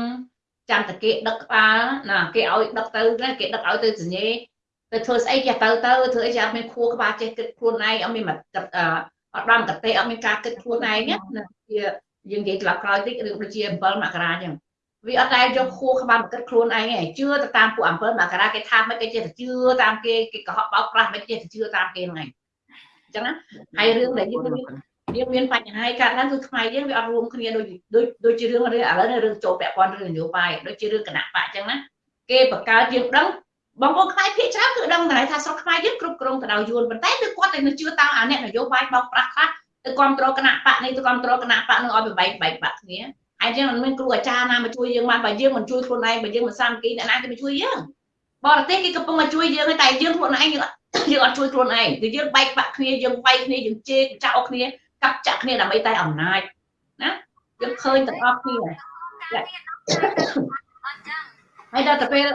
ចាំតែគេដឹកក្បាលណាគេឲ្យដឹកទៅគេដឹកឲ្យទៅសញ្ញេទៅធ្វើស្អីចេះទៅទៅធ្វើអីចេះអត់មានខួរក្បាលចេះគិតខ្លួនឯងអត់មានមក អត់បានកតេអត់មានការគិតខ្លួនឯងណាជាយើងនិយាយត្រឡប់ក្រោយតិចឬដូចជា7មករាអញ្ចឹងវាអត់ដែលយកខួរក្បាលមកគិតខ្លួនឯងឯងជឿទៅតាមពួក7មករាគេថាមិនគេចេះតែជឿតាមគេគេកុហកបោកប្រាស់មិនចេះតែជឿតាមគេហ្នឹងឯងអញ្ចឹងណាហើយរឿងដែលយើងយើងមានបញ្ហាកើតឡើងគឺខ្មែរយើងវាអត់រួមគ្នាដូចដូចដូចជារឿងឥឡូវរឿងចូលពាក់ព័ន្ធរឿងនយោបាយដូចជារឿងគណៈបកអញ្ចឹងណាគេបង្កើតយើងដឹង បងប្អូនខ្មែរភាគច្រើនគឺដឹងតែថាស្រុកខ្មែរយើងគ្រប់គ្រងទៅដោយយួនប៉ុន្តែគឺគាត់តែនៅជឿតាមអាអ្នកនយោបាយបោកប្រាស់ខ្លះទៅគ្រប់គ្រងគណៈបកនេះទៅគ្រប់គ្រងគណៈបកនឹងឲ្យបែកបែកបាក់គ្នាហើយយើងមិនមានគ្រូអាចារ្យណាមកជួយយើងបានបើយើងមិនជួយខ្លួនឯងបើយើងមិនសាមគ្គីអ្នកណាគេមកជួយយើងបរទេសគេកំពុងមកជួយយើងតែយើងខ្លួនឯងយើងយើងអត់ជួយខ្លួនឯងគឺយើងបែកបាក់គ្នាយើងបែកគ្នាយើងជេរចាក់អស់គ្នាកាប់ចាក់គ្នាដើម្បីតែអំណាចណាយើងឃើញទាំងអស់គ្នាហើយដល់ទៅពេល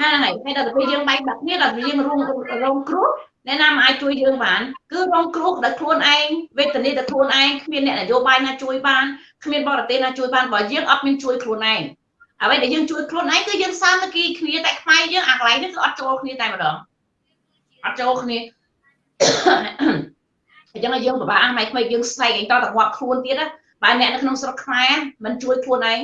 ហើយហើយដល់ពេលយើងបែកបាក់គ្នាដល់យើងរួមរងគ្រោះអ្នកណាមិនអាចជួយយើងបានគឺរងគ្រោះដោយខ្លួនឯងវេទនាដោយខ្លួនឯងគ្មានអ្នកនយោបាយណាជួយបានគ្មានបរទេសណាជួយបានបើយើងអត់មានជួយខ្លួនឯងអ្វីដែលយើងជួយខ្លួនឯងគឺយើងសាមគ្គីគ្នាតែខ្មែរយើងអាកន្លែងនេះគឺអត់ចូលគ្នាតែម្ដងអត់ចូលគ្នាអញ្ចឹងយើងពិបាកអាម៉ៃក្មេងយើងស្ដែកអីតតងាប់ខ្លួនទៀតណាបើអ្នកនៅក្នុងស្រុកខ្មែរមិនជួយខ្លួនឯង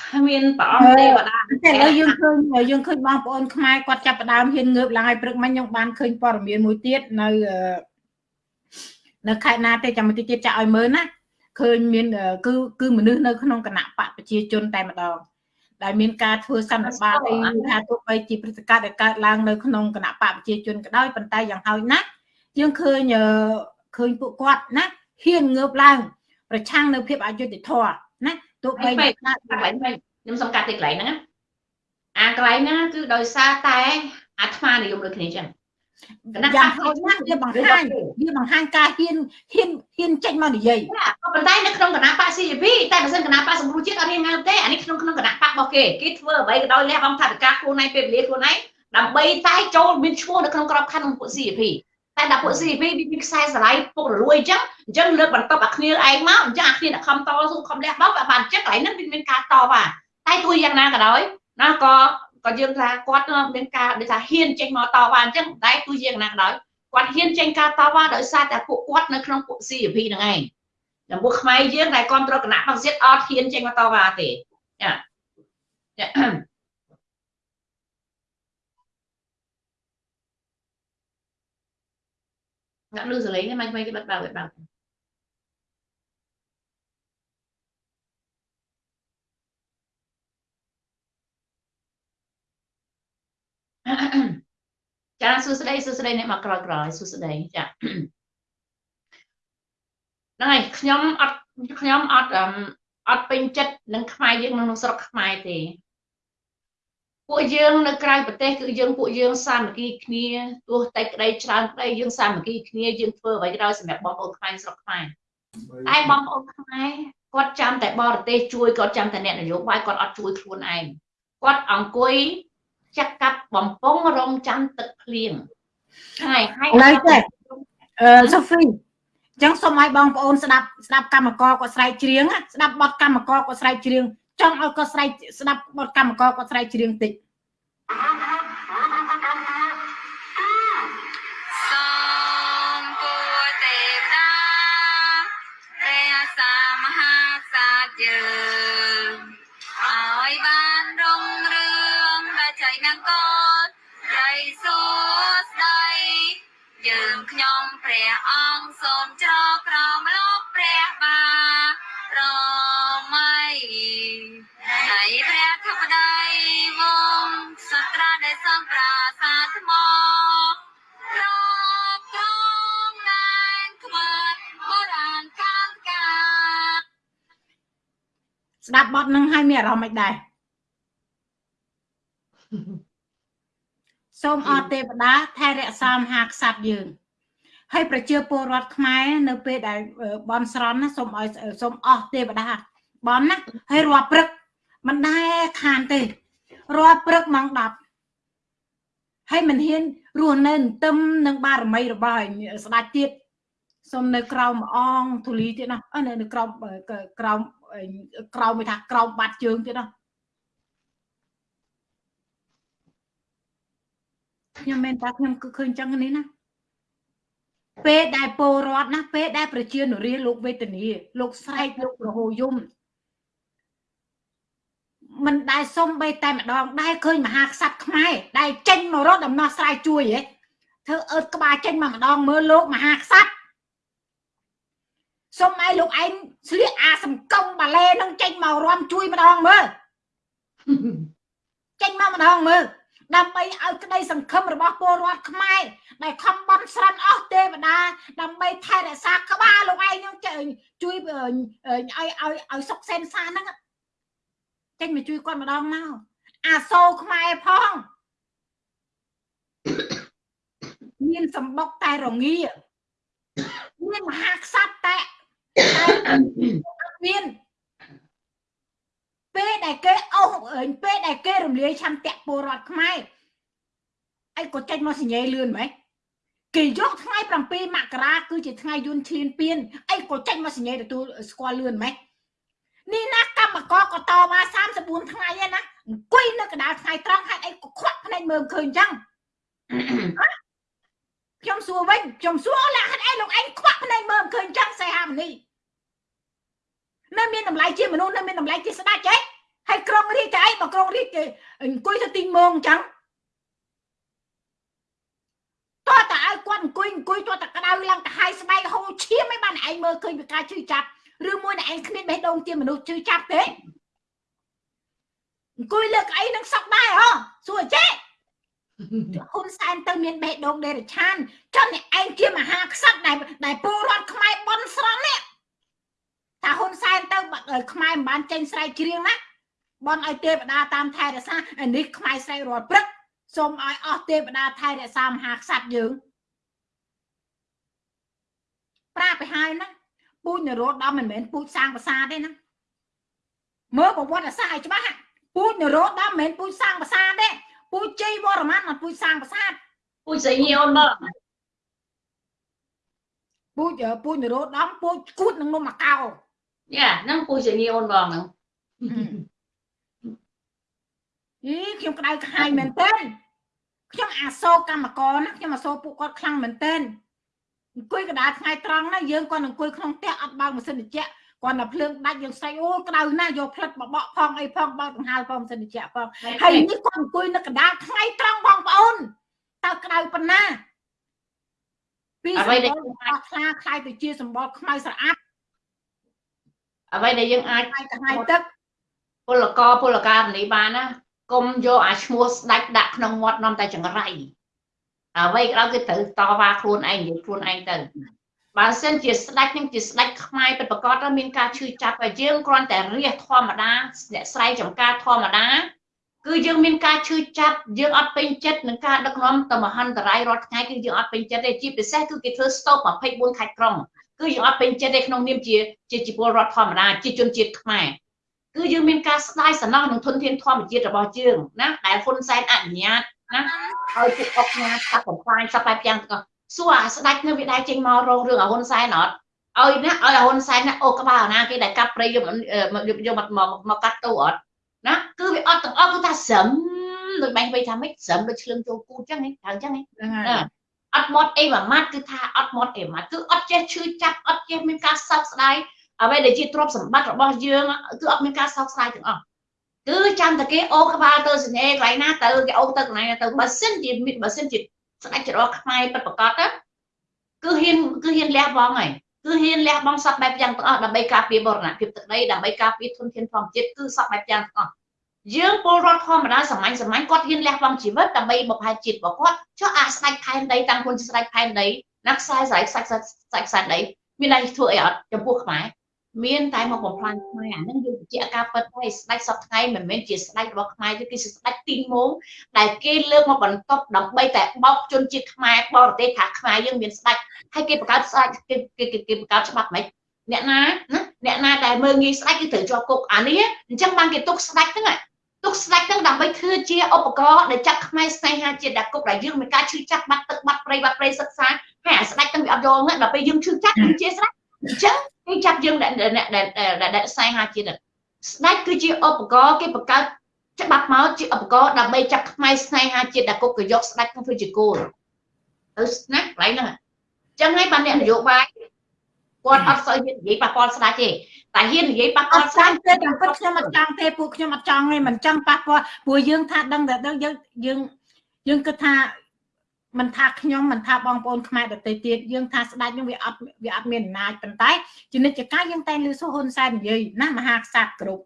គ្មានព្រះអង្គទេវតាតែឥឡូវយើងឃើញយើងឃើញបងប្អូនខ្មែរគាត់ចាប់ផ្ដើមហ៊ានងើបឡើងឲ្យព្រឹកមិញខ្ញុំបានឃើញព័ត៌មានមួយទៀតនៅនៅខេត្តណាទេចាំមួយទៀតចាក់ឲ្យមើលណាឃើញមានគឺគឺមនុស្សនៅក្នុងគណៈបកប្រជាជនតែម្ដងដែលមានការធ្វើសន្និបាតអីថាទោះបីជាព្រឹត្តិការណ៍ដែលកើតឡើងនៅក្នុងគណៈបកប្រជាជនក៏ដោយប៉ុន្តែយ៉ាងហោចណាស់យើងឃើញឃើញពួកគាត់ណាហ៊ានងើបឡើង ប្រឆាំងនៅភាពអយុត្តិធម៌ណា ទោះបីខ្ញុំសំកាត់ទីកន្លែងហ្នឹងអាកន្លែងហ្នឹងគឺដោយសារតែអាត្មានិយមដូចគ្នាចឹងគណៈយ៉ាងហោចណាស់វាបង្ហាញវាបង្ហាញការហ៊ានហ៊ានហ៊ានចេញមកនិយាយក៏ប៉ុន្តែនៅក្នុងគណៈបក CJP តែបើសិនគណៈបកសង្គ្រោះជាតិអត់រៀនងើបទេអានេះក្នុងក្នុងគណៈបករបស់គេគេធ្វើអ្វីក៏ដោយលះបង់ថវិកាខ្លួនឯងពេលវេលាខ្លួនឯងដើម្បីតែចូលមានឈ្មោះនៅក្នុងក្របខ័ណ្ឌរបស់ពួក CJP តែដល់ពួក CJP វាមានខ្សែស្រឡាយពុករលួយអញ្ចឹងអញ្ចឹងលើកបន្ទប់អាគ្នាឯងមកអញ្ចឹងអាគ្នាអ្នកខំតស៊ូខំលះបង់បានអញ្ចឹងកន្លែងហ្នឹងវាមានការតបតែទោះយ៉ាងណាក៏ដោយណាក៏ក៏យើងថាគាត់មានការដូចថាហ៊ានចេញមកតវ៉ាអញ្ចឹងតែទោះយ៉ាងណាក៏ដោយគាត់ហ៊ានចេញការតវ៉ាដោយសារតែពួកគាត់នៅក្នុងពួក CP ហ្នឹងឯងចំពោះខ្មែរយើងដែលគ្រប់គ្រងគណៈបក្សជាតិអត់ហ៊ានចេញមកតវ៉ាទេចាអ្នកលឺសលេងហ្នឹងមិនមិនគេបិទបើកបិទបើកចាសួស្តីសួស្តីអ្នកមកក្រោយក្រោយសួស្តីចាហ្នឹងហើយខ្ញុំអត់ខ្ញុំអត់អត់ពេញចិត្តនឹងខ្មែរយើងក្នុងស្រុកខ្មែរទេ ពួកយើងនៅក្រៅប្រទេសគឺយើងពួកយើងសាមគ្គីគ្នាទោះតែក្តីច្រើនក្តីយើងសាមគ្គីគ្នាយើងធ្វើអ្វីក៏ដោយសម្រាប់បងប្អូនខ្មែរស្រុកខ្មែរតែបងប្អូនខ្មែរគាត់ចាំតែបរទេសជួយគាត់ចាំតែអ្នកនយោបាយគាត់អត់ជួយខ្លួនឯងគាត់អង្គុយចាក់កាប់បំពង់រងចាំទឹកភ្លៀងហើយហើយឡើយទេអឺសូហ្វីអញ្ចឹងសូមឲ្យបងប្អូនស្ដាប់ស្ដាប់កម្មករគាត់ស្រែកច្រៀងស្ដាប់បទកម្មករគាត់ស្រែកច្រៀង ចង់ឲ្យគាត់ស្រែកស្ដាប់បទកម្មករគាត់ស្រែកច្រៀងតិចស្ដាប់ បទនឹងហើយមានអារម្មណ៍មិនដែរសូមអរទេវតាថែរក្សាមហាក្សត្រយើងហើយប្រជាពលរដ្ឋខ្មែរនៅពេលដែលបនស្រន់ណាសូមឲ្យសូមអស់ទេវតាបនណាហើយរាល់ព្រឹកមិនដែរខានទេរាល់ព្រឹកម៉ោង10ហើយមិនហ៊ានរស់នៅទឹមនឹងបារមីរបស់ស្ដេចទៀតសូមនៅក្រោមអងធូលីទៀតណានៅក្រោមក្រោម ក្រោមមិនថាក្រោមបាត់ជើងទៀតណាខ្ញុំមែនតាខ្ញុំគឺឃើញចឹងនេះណាពេលដែលពលរដ្ឋណាពេលដែលប្រជានុរាលោកវេទនីលោកស្រែកលោករហូយំមិនដែលសុំបីតែម្ដងដែលឃើញមហាក្សត្រខ្មែរដែលចេញមករត់ដំណោះស្រាយជួយហ៎ធ្វើអើតក្បាលចេញមកម្ដងមើលលោកមហាក្សត្រ សុំឲ្យលោកឯងស្លៀកអាសំកុងបាឡេនឹងចេញមករំជួយម្ដងមើលចេញមកម្ដងមើលដើម្បីឲ្យក្តីសង្ឃឹមរបស់ពលរដ្ឋខ្មែរដែលខំបន់ស្រន់អស់ទេវតាដើម្បីថែរក្សាក្បាលលោកឯងនឹងជួយឲ្យឲ្យឲ្យសុកសេនសាហ្នឹងចេញមកជួយគាត់ម្ដងមកអាសូរខ្មែរផងមានសម្បុកតែរងាមានមហាក្សត្រតែ មានពេលដែលគេអស់ពេលដែលគេរំលាយឆន្ទៈពលរដ្ឋខ្មែរអីក៏ចេញមកសញ្ញេលឿនហ្មងគេយកថ្ងៃ7មករាគឺជាថ្ងៃយន្តឈ្លានពានអីក៏ចេញមកសញ្ញេទទួលស្គាល់លឿនហ្មងនេះណាកម្មករក៏តវ៉ា34ថ្ងៃឯណាអង្គុយនៅកណ្ដាលថ្ងៃត្រង់ហេតុអីក៏ខ្វាក់ភ្នែកមើលឃើញអញ្ចឹងខ្ញុំសួរវិញខ្ញុំសួរអូឡាហេតុអីលោកឯងខ្វាក់ភ្នែកមើលឃើញអញ្ចឹងសេហាមនី នៅមានតម្លៃជាមនុស្សនៅមានតម្លៃជាស្ដេចហ៎ហើយក្រុងរាជតែអីបើក្រុងរាជអង្គុយទៅទីមងអញ្ចឹងតើតើឲ្យគាត់អង្គុយអង្គុយតើតើក្តៅឡើងកាហាយស្បែកហូរឈាមឯងបានឯងមើលឃើញពីការជឿចាប់ឬមួយឯងគ្មានបេះដូងជាមនុស្សជឿចាប់ទេអង្គុយលើកអីនឹងសក់ដែរហ៎សួរចេះហ៊ុនសែនទៅមានបេះដូងដេរឆានចុះនេះឯងជាមហាក្សត្រដែលដែលពលរដ្ឋខ្មែរបន់ស្រន់នេះ ថាហ៊ុនសែនទៅខ្មែរមិនបានចេញស្រែកជ្រៀងណាបន់ឲ្យទេវតាតាមថែរក្សាអានេះខ្មែរស្រែករាល់ព្រឹកសូមឲ្យអស់ទេវតាថែរក្សាមហាក្សត្រយើងប្រាប់ទៅហើយណាពូជនរោត្តមមិនមែនពូជសាងប្រាសាទទេណាមើលប្រវត្តិសាស្ត្រឲ្យច្បាស់ពូជនរោត្តមមិនមែនពូជសាងប្រាសាទទេពូជជ័យវរ្ម័នមិនពូជសាងប្រាសាទពូជស្រីញោមមកពូជពូជនរោត្តមពូជគួតនឹងនំមកកោ យ៉ាហ្នឹងពូជស្រីញោមបងហ្នឹងអីខ្ញុំក្តៅក្ហាយមែនទេខ្ញុំអាសូរកម្មករណាខ្ញុំអាសូរពួកគាត់ខ្លាំងមែនទេអង្គុយកណ្ដាលថ្ងៃត្រង់ណាយើងគាត់អង្គុយក្នុងផ្ទះអត់បើកម៉ាស៊ីនត្រជាក់គាត់តែភ្លើងដាច់យើងស្រែកអូក្តៅណាស់យកផ្លិតបបកផងអីផងបើកដង្ហើលផងម៉ាស៊ីនត្រជាក់ផងហើយនេះគាត់អង្គុយនៅកណ្ដាលថ្ងៃត្រង់បងប្អូនតើក្តៅប៉ុណ្ណាពីអ្វីដែលខ្លាខ្លាយទៅជាសម្បល់ខ្មៅស្រអាប់ អ្វីដែលយើងអាចខ្លាយទៅហើយទឹកពលករពលករនេះបានណាកុំយកអាឈ្មោះស្ដាច់ដាក់ក្នុងមាត់នាំតែចង្រៃអ្វីក៏ដោយគឺត្រូវតវ៉ាខ្លួនឯងនិយាយខ្លួនឯងទៅបើសិនជាស្ដាច់នឹងជាស្ដាច់ខ្មែរពិតប្រកបទៅមានការឈឺចាប់ហើយយើងគ្រាន់តែរះធម្មតាអ្នកស្រែចំការធម្មតាគឺយើងមានការឈឺចាប់យើងអត់ពេញចិត្តនឹងការដឹកនាំទៅមហន្តរាយរាល់ថ្ងៃគឺយើងអត់ពេញចិត្តទេជាពិសេសគឺគេធ្វើ stop 24ខេត្តក្រុង គឺយើងអត់ពេញចិត្តទេក្នុងនាមជាជាជីពលរដ្ឋធម្មតាជាជនជាតិខ្មែរគឺយើងមានការស្ដាយសំណោះនឹងធនធានធម្មជាតិរបស់យើងណាដែលហ៊ុនសែនអនុញ្ញាតណាឲ្យពួកអុកញ៉ាកាត់បំផ្លាញសពបែបយ៉ាងទាំងអស់សួរអាស្ដាច់នៅវាដែរចេញមករងរឿងអាហ៊ុនសែនអត់ឲ្យណាឲ្យអាហ៊ុនសែនណាអូក្បាលណាគេដែលកាប់ព្រៃយកយកមកមកកាត់ទូអត់ណាគឺវាអត់ទាំងអស់គឺថាស្រឹមដូចបែងវៃថាម៉េចស្រឹមដូចឆ្លងចូលគូចឹងហ្នឹងថាអញ្ចឹងហ្នឹង អត់មាត់អីមួយម៉ាត់គឺថាអត់មាត់អីមួយម៉ាត់គឺអត់ចេះឈឺចាប់អត់ចេះមានការសោកស្ដាយអ្វីដែលជាទ្រព្យសម្បត្តិរបស់យើងគឺអត់មានការសោកស្ដាយទាំងអស់គឺចាំតែគេអូក្បាលទៅសញ្ញេកន្លែងណាទៅគេអូទៅកន្លែងណាទៅបើសិនជាបើសិនជាស្ដេចច្រកខ្មែរពិតប្រកបទៅគឺហ៊ានគឺហ៊ានលះបង់ហើយគឺហ៊ានលះបង់សពបែបយ៉ាងទាំងអស់ដើម្បីការពារបរណភាពទឹកដីដើម្បីការពារធនធានធម្មជាតិគឺសពបែបយ៉ាងទាំងអស់ យើងពលរដ្ឋធម្មតាសាមញ្ញសាមញ្ញគាត់ហ៊ានលះបង់ជីវិតដើម្បីបផែជាតិរបស់គាត់ចុះអាស្ដេចផែនដីតាំងខ្លួនស្ដេចផែនដីណាខ្សែស្រ័យខ្សាច់ខ្សាច់ខ្សែដីមានន័យធ្វើអីអត់ចំពោះខ្មែរមានតែមកបំផ្លាញខ្មែរអានឹងយើងបញ្ជាក់ការពិតហើយស្ដេចសពថ្ងៃមិនមែនជាស្ដេចរបស់ខ្មែរទេគឺស្ដេចទីងងដែលគេលើកមកបន្ទប់ដើម្បីតែបោកជនជាតិខ្មែរបរទេសថាខ្មែរយើងមានស្ដេចហើយគេបង្កើតស្ដេចគេគេគេបង្កើតច្បាប់មិនអ្នកណាណាអ្នកណាដែលមើងងាយស្ដេចគឺត្រូវជាប់គុកអានេះអញ្ចឹងបានគេទុកស្ដេចហ្នឹង ទុកស្ដេចហ្នឹងដើម្បីធ្វើជាឧបករណ៍ដែលចាត់ខ្មែរស្នេហាជាតិដាក់គុកដែលយើងមានការឈឺចាប់បាត់ទឹកបាត់ព្រៃបាត់ព្រៃសិក្សាហើយអាស្ដេចហ្នឹងវាអត់យល់ហ្នឹងដល់ពេលយើងឈឺចាប់គឺជាស្ដេចអញ្ចឹងគេចាប់យើងដែលដែលស្នេហាជាតិស្ដេចគឺជាឧបករណ៍គេបង្កើតច្បាប់មកជាឧបករណ៍ដើម្បីចាប់ខ្មែរស្នេហាជាតិដែលគុកក៏យកស្ដេចក្នុងធ្វើជាគោលទៅណាកន្លែងហ្នឹងអញ្ចឹងហើយបានអ្នកនយោបាយ គាត់អត់សូវហ៊ាននិយាយប៉ះពាល់ស្ដេចទេតែហ៊ាននិយាយប៉ះពាល់ស្ដេចទេតាមពិតខ្ញុំអត់ចង់ទេពួកខ្ញុំអត់ចង់ទេមិនចង់ប៉ះពាល់ព្រោះយើងថាដឹងតែដឹងយើងយើងយើងគិតថាមិនថាខ្ញុំមិនថាបងប្អូនខ្មែរដទៃទៀតយើងថាស្ដេចនឹងវាអត់វាអត់មានអំណាចប៉ុន្តែជានិច្ចកាលយើងតែលើសុហ៊ុនសែននិយាយណាមហាក្សត្រគ្រប់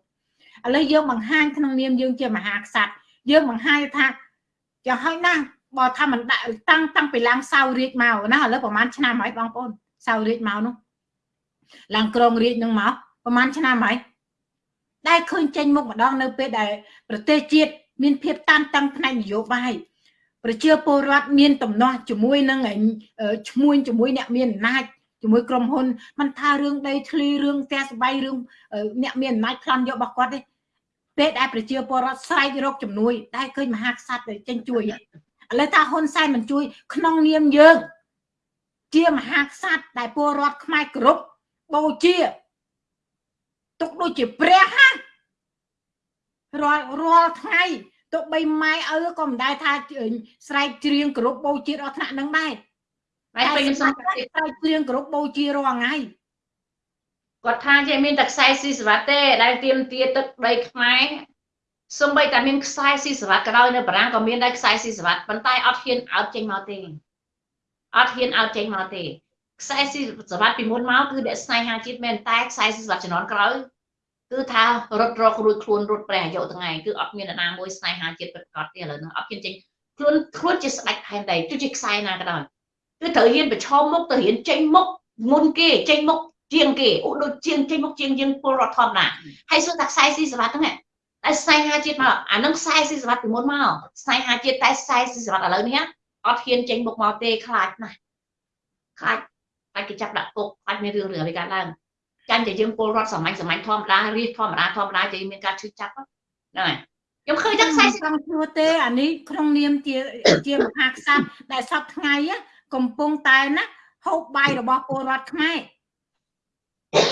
ឥឡូវយើងបង្ហាញក្នុងនាមយើងជាមហាក្សត្រយើងបង្ហាញថាចាហើយណាបើថាមិនដាក់តាំងតាំងពីឡើងសៅរាជមកណាឥឡូវប្រហែលឆ្នាំហើយបងប្អូនសៅរាជមកនោះ ឡើងក្រងរាជនឹងមកប្រហែលឆ្នាំហើយដែលឃើញចេញមុខម្ដងនៅពេលដែលប្រទេសជាតិមានភាពតានតឹងផ្នែកនយោបាយប្រជាពលរដ្ឋមានតំណោះជាមួយនឹងឈ្មួញជាមួយអ្នកមានអំណាចជាមួយក្រុមហ៊ុនมันថារឿងដីធ្លីរឿងផ្ទះស្បៃរឿងអ្នកមានអំណាចប្លន់យករបស់គាត់ទេពេលដែលប្រជាពលរដ្ឋស្រែករកជំនួយដែលឃើញមហាក្សត្រទៅចេញជួយឥឡូវថាហ៊ុនសែនមិនជួយ ក្នុងនាមយើងជាមហាក្សត្រដែលពលរដ្ឋខ្មែរគ្រប់ បូជាទុកដូចជាព្រះណារាល់រាល់ថ្ងៃទោះបីម៉ែឪក៏មិនដែលថាស្រែកច្រៀងគ្រប់បូជាដល់ថ្នាក់នឹងដែរតែពេញខ្ញុំសុំស្រែកច្រៀងគ្រប់បូជារាល់ថ្ងៃគាត់ថាជាមានតែខ្សែស៊ីសវត្តទេដែលទៀមទាទឹកដីខ្មែរសំបីតែមានខ្សែស៊ីសវត្តក៏ដោយនៅបារាំងក៏មានដែរខ្សែស៊ីសវត្តប៉ុន្តែអត់ហ៊ានអោតចេញមកទេអត់ហ៊ានអោតចេញមកទេ ខ្សែស៊ីសវត្តពីមុនមកគឺអ្នកស្នេហាជាតិមែនតែខ្សែស៊ីសវត្តជំនាន់ក្រោយគឺថារត់រករួចខ្លួនរត់ព្រះអាយុថ្ងៃគឺអត់មាននរណាមួយស្នេហាជាតិពិតប្រាកដទេឥឡូវហ្នឹងអត់មានចេញខ្លួនខ្លួនជាស្ដេចផែនដីទោះជាខ្សែណាក៏ដោយគឺត្រូវហ៊ានប្រឈមមុខទៅហ៊ានចេញមុខមុនគេចេញមុខជាងគេឧដូចជាងចេញមុខជាងយើងពលរដ្ឋធម្មតាហើយសួរថាខ្សែស៊ីសវត្តហ្នឹងតែស្នេហាជាតិមកអានឹងខ្សែស៊ីសវត្តពីមុនមកស្នេហាជាតិតែខ្សែស៊ីសវត្តឥឡូវនេះអត់ហ៊ានចេញមុខមកទេខ្លាចណាស់ខ្លាច ខ្លាចគេចាប់ដាក់គុកខ្លាចមានរឿងរឿងអ្វីកើតឡើងចាញ់តែយើងពលរដ្ឋសាមញ្ញសាមញ្ញធម្មតារៀបធម្មតាធម្មតាតែមានការឈឺចាប់ហ្នឹងហើយខ្ញុំឃើញតែខ្សែចង់ឈ្មោះទេអានេះក្នុងនាមជាជាមហាក្សត្រដែលសពថ្ងៃកំពុងតែណាហូបបាយរបស់ពលរដ្ឋខ្មែរ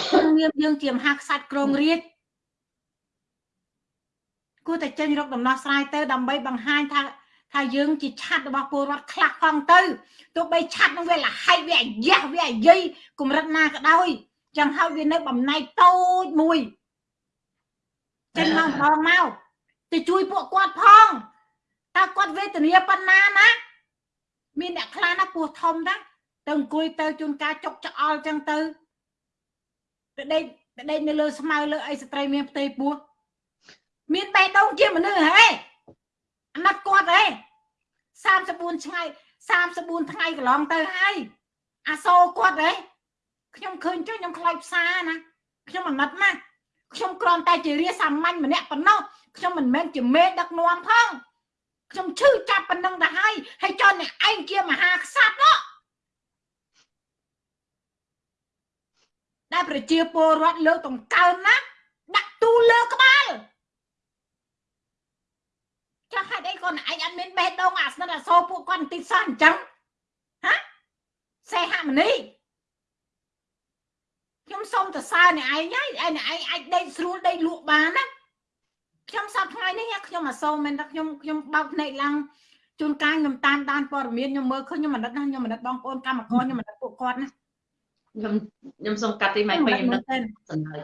ក្នុងនាមយើងជាមហាក្សត្រក្រងរាជគួរតែចេញរកដំណោះស្រាយទៅដើម្បីបង្ហាញថា ថាយើងជាឆាត់របស់ពលរដ្ឋខ្លះផងទៅទោះបីឆាត់នឹងវាលហៃវាអាយ៉ាស់វាអាយាយកម្រិតណាក៏ដោយចឹងហើយវានៅបំណែកតូចមួយចេញមកម្ដងមកទៅជួយពួកគាត់ផងតើគាត់វេទនាប៉ុណ្ណាណាមានអ្នកខ្លះណាពោះធំណាទៅអង្គុយទៅជួនកាលចុកច្អល់ចឹងទៅទៅដេកទៅដេកនៅលើស្មៅលើអីស្ត្រីមានផ្ទៃពោះមានបេះដូងជាមនុស្សហេ អាណិតគាត់ហេ34ថ្ងៃ34ថ្ងៃកន្លងទៅហើយអាសូរគាត់ហេខ្ញុំឃើញចុះខ្ញុំខ្លាចផ្សារណាខ្ញុំអាណិតណាស់ខ្ញុំគ្រាន់តែជារាសាមញ្ញម្នាក់ប៉ុណ្ណោះខ្ញុំមិនមែនជាមេដឹកនាំផងខ្ញុំឈឺចាប់ប៉ុណ្ណឹងទៅហើយហើយចន់អ្នកឯងជាមហាក្សត្រនោះដែលប្រជាពលរដ្ឋលើកតង្កើងណាដាក់ទូលើក្បាល ចាស់ហេតុអីគាត់ឯងអត់មានបេះដូងអាស្និតអាសូរពួកគាត់បន្តិចសោះអញ្ចឹងហ៎សេហមនីខ្ញុំសូមទៅសើអ្នកឯងហើយឯអ្នកឯងអាចដេកស្រួលដេកលក់បានណាខ្ញុំសប្តាហ៍ថ្ងៃនេះខ្ញុំអសូមមែនថាខ្ញុំខ្ញុំបើកភ្នែកឡើងជួនកាលខ្ញុំតាមដានព័ត៌មានខ្ញុំមើលឃើញខ្ញុំអាណិតណាខ្ញុំអាណិតបងប្អូនកម្មករខ្ញុំអាណិតពួកគាត់ណាខ្ញុំខ្ញុំសូមកាត់ទីម៉ៃពេញខ្ញុំនឹកសំណើ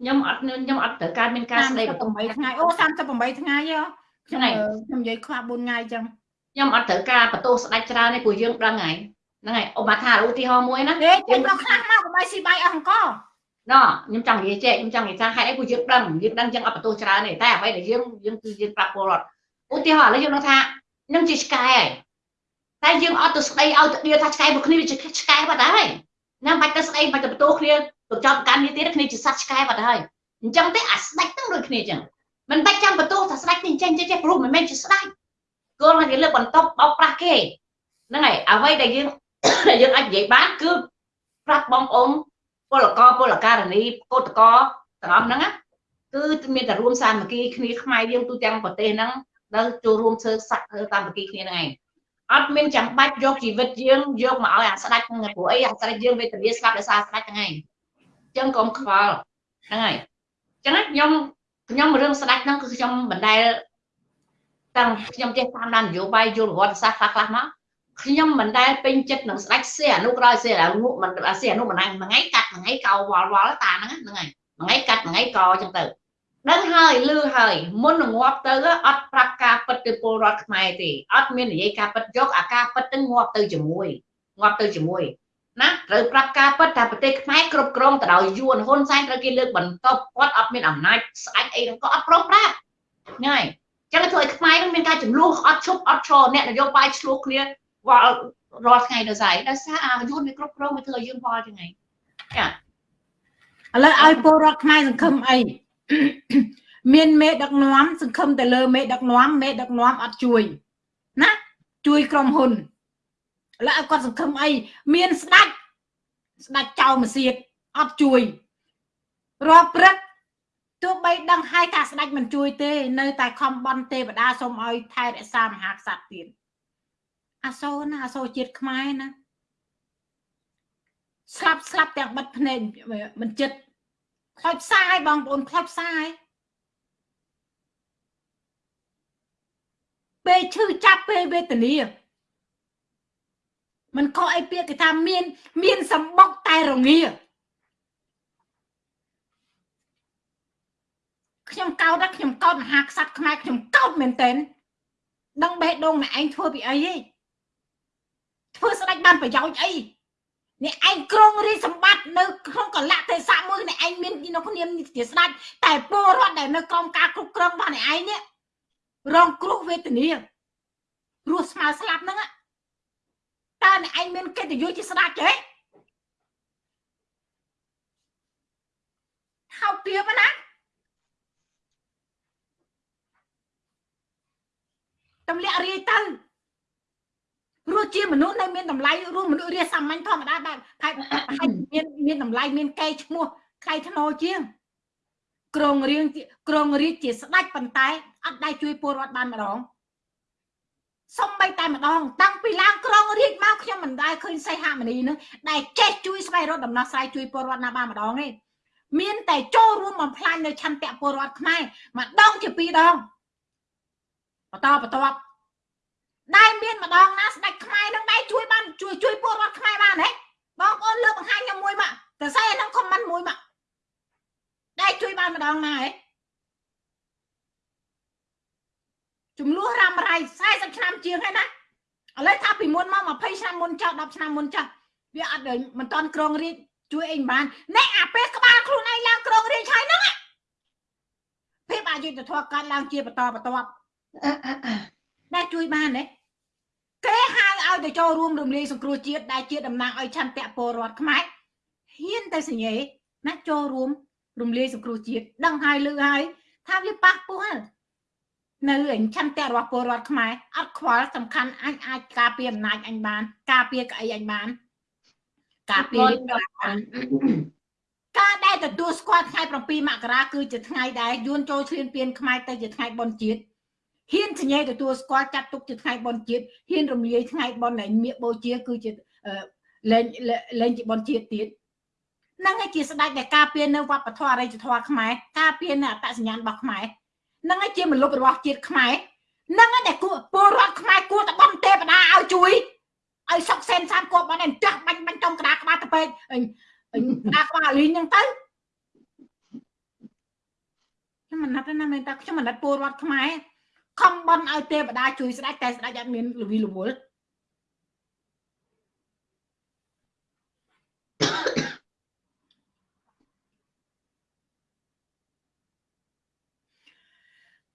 ខ្ញុំអត់ខ្ញុំអត់ត្រូវការមានការស្ដីបន្ទោស8ថ្ងៃអូ38ថ្ងៃហ៎ ខ្ញុំខ្ញុំនិយាយខ្វះ4ថ្ងៃអញ្ចឹងខ្ញុំអត់ត្រូវការបន្ទោសស្ដាច់ច្រើនទេព្រោះយើងដឹងហើយហ្នឹងហើយឧបមាថាឧទាហរណ៍មួយណាយើងមកខ្លះមកកុំឲ្យស៊ីបាយអស់អង្គណ៎ខ្ញុំចង់និយាយចេះខ្ញុំចង់និយាយថាហេតុអីព្រោះយើងដឹងយើងដឹងចឹងអត់បន្ទោសច្រើនទេតែអ្វីដែលយើងយើងគឺយើងប្រាប់ពលរដ្ឋឧទាហរណ៍ឥឡូវយើងនឹងថាខ្ញុំជាឆ្កែហើយតែយើងអត់ទៅស្ដីឲ្យទៅដៀថាឆ្កែមួយគ្នាវាជាឆ្កែបាត់ហើយណាបាច់ទៅស្ដីបាច់ទៅបន្ទោសគ្នាទៅចោទកាន់គ្នាទៀតគ្នាជាសត្វឆ្កែបាត់ហើយអញ្ចឹងទេអាស្ដេចទាំងដូចគ្នាអញ្ចឹង មិនបាច់ចាំបន្ទោសថាស្ដេចនេះចេះចេះចេះព្រោះមិនមែនជាស្ដេចគោលតែលើកបន្ទប់បោកប្រាស់គេហ្នឹងហើយអ្វីដែលយើងដែលយើងអាចនិយាយបានគឺប្រាប់បងប្អូនពលករពលករនីកោតកទាំងអស់ហ្នឹងគឺមានតែរួមសាមគ្គីគ្នាខ្មែរយើងទូទាំងប្រទេសហ្នឹងដែលចូលរួមធ្វើសាក់តាមមគ្គីគ្នាហ្នឹងឯងអត់មានចាំបាច់យកជីវិតយើងយកមកឲ្យអាស្ដេចហ្នឹងព្រោះអីអាស្ដេចយើងវេទនាស្លាប់ដោយសារស្ដេចហ្នឹងឯងអញ្ចឹងកុំខ្វល់ហ្នឹងហើយអញ្ចឹងខ្ញុំ ខ្ញុំរឿងស្ដេចហ្នឹងគឺខ្ញុំមិនដែលតាំងខ្ញុំចេះតាមដាននយោបាយយល់ប្រវត្តិសាស្ត្រខ្លះខ្លះមកខ្ញុំមិនដែលពេញចិត្តនឹងស្ដេចសៀអនុក្រោយសៀអនុមិនសៀអនុមិនហ្នឹងមួយថ្ងៃកាត់មួយថ្ងៃកោវល់វល់តាហ្នឹងហ្នឹងហើយមួយថ្ងៃកាត់មួយថ្ងៃកអញ្ចឹងទៅដឹងហើយលឺហើយមុននឹងងាប់ទៅអត់ប្រាប់ការពិតទៅពលរដ្ឋខ្មែរទេអត់មាននិយាយការពិតយកអាការពិតទៅងាប់ទៅជាមួយងាប់ទៅជាមួយ ណាត្រូវប្រាប់ការពិតថាប្រទេសខ្មែរគ្រប់គ្រងទៅដោយយួនហ៊ុនសែនត្រូវគេលើកបន្ទប់គាត់អត់មានអំណាចស្ដេចអីហ្នឹងក៏អត់ព្រមប្រាប់ហ្នឹងហើយចឹងធ្វើឲ្យខ្មែរនឹងមានការចំនួនអត់ឈប់អត់ឈរអ្នកនយោបាយឆ្លោះគ្នាវល់រាល់ថ្ងៃនៅស្អីដោយសារអាយួនវាគ្រប់គ្រងវាធ្វើឲ្យយើងវល់ចឹងហ្នឹងចាឥឡូវឲ្យពលរដ្ឋខ្មែរសង្ឃឹមអីមានមេដឹកនាំសង្ឃឹមទៅលើមេដឹកនាំមេដឹកនាំអត់ជួយណាជួយក្រុមហ៊ុនឥ ឡូវឲ្យគាត់សង្ឃឹមអីមានស្ដាច់ស្ដាច់ចៅមសៀតអត់ជួយរាប់ព្រឹកទោះបីដឹងហើយថាស្ដាច់មិនជួយទេ នៅតែខំបន់ទេវតាសូមឲ្យថែរក្សាមហាក្សត្រទៀតអាសូរណាអាសូរជាតិខ្មែរណាស្លាប់ស្លាប់ទាំងបិទភ្នែកមិនចិត្តខ្លោចផ្សាយបងប្អូនខ្លោចផ្សាយពេលឈឺចាប់ពេលវេទនា มันខុសអីពាក្យគេថាមាន មានសម្បុកតែរងាខ្ញុំកោតណាខ្ញុំកោតមហាក្សត្រខ្មែរខ្ញុំកោតមែនតើដឹងបេះដូងអ្នកឯងធ្វើពីអីហីធ្វើស្ដេចបានប្រយោជន៍អីនេះឯងក្រងរីសម្បត្តិនៅក្នុងកលៈទេសៈមួយនេះឯងមាននៅគ្នាជាស្ដេចតែពលរដ្ឋដែលនៅក្រោមការគ្រប់គ្រងរបស់នេះឯងនេះរងគ្រោះវេទនារស់ស្មើស្លាប់ហ្នឹង តើអ្នកឯងមានកិត្តិយសជាស្ដេចទេហៅទៀបណាតម្លាក់រាយទៅរស់ជាមនុស្សនៅមានតម្លៃរស់មនុស្សរាសាមញ្ញធម្មតាបែបហើយមានមានតម្លៃមានកេរឈ្មោះថ្លៃថ្នូរជាងក្រងរៀងក្រងរៀបជាស្ដាច់ប៉ុន្តែអត់ដែរជួយពលរដ្ឋបានម្ដង សំបីតែម្ដងតាំងពីឡើងក្រងរៀបមកខ្ញុំមិនដែលឃើញសីហមនីនឹងដែលចេះជួយស្វែងរកដំណោះស្រាយជួយពលរដ្ឋណាបានម្ដងទេមានតែចូលរួមបំផ្លាញនៅឆន្ទៈពលរដ្ឋខ្មែរម្ដងជាពីរដងបន្តបន្តដែលមានម្ដងណាស្ដេចខ្មែរនឹងដែរជួយបានជួយជួយពលរដ្ឋខ្មែរបានហ៎បងប្អូនលើកបង្ហាញខ្ញុំមួយមកតែស្អីអាហ្នឹងខមមិនមួយមកដែរជួយបានម្ដងណាហ៎ ចំនួនរ៉ាំរៃ40ឆ្នាំជាងហើយណាឥឡូវថាពីមុនមក20ឆ្នាំមុនចោល10ឆ្នាំមុនចាស់វាអត់មិនតន់ក្រងរៀបជួយអីមិនបានអ្នកអាពេលក្បាលខ្លួនឯងឡើងក្រងរៀបហើយហ្នឹងភាពអយុត្តិធម៌កើតឡើងជាបន្តបន្ទាប់ដែលជួយបានទេគេហៅឲ្យទៅចូលរួមរំលាយសង្គ្រោះជាតិដែលជាតំណាងឲ្យឆន្ទៈពលរដ្ឋខ្មែរហ៊ានទៅសញ្ញេណាចូលរួមរំលាយសង្គ្រោះជាតិដឹងហើយលឺហើយថាវាប៉ះពោះនៅ អញឆន្ទៈរបស់ពលរដ្ឋខ្មែរអត់ខ្វល់សំខាន់អញអាចការពារអំណាចអញបាន ការពារក្អីអញបាន ការពារការដែលទទួលស្គាល់ថ្ងៃ7មករាគឺជាថ្ងៃដែលយួនចូលឈ្លានពានខ្មែរទៅជាថ្ងៃបុណ្យជាតិហ៊ានសញ្ញេទទួលស្គាល់ចាត់ទុកជាថ្ងៃបុណ្យជាតិហ៊ានរំលាយថ្ងៃបុណ្យនៃមៀកបូជាគឺជាលែងលែងជាបុណ្យជាតិទៀតនឹងឯជាស្ដេចដែលការពារនៅវប្បធម៌អរិយធម៌ខ្មែរការពារនៅអត្តសញ្ញាណរបស់ខ្មែរ នឹងឯជាមលុបរបស់ជាតិខ្មែរនឹងឯដែលគួរពលរដ្ឋខ្មែរគួរតែបំទេវតាឲ្យជួយឲ្យសុកសែនសានគប់បានតែចាស់បាញ់បាញ់ចំក្តារក្បាលទៅពេកក្តារក្បាលលីងហ្នឹងទៅខ្ញុំមិនណាត់ណាមែនតាខ្ញុំមិនណាត់ពលរដ្ឋខ្មែរខំបន់ឲ្យទេវតាជួយស្ដេចតែស្ដេចអត់មានលវីលវល់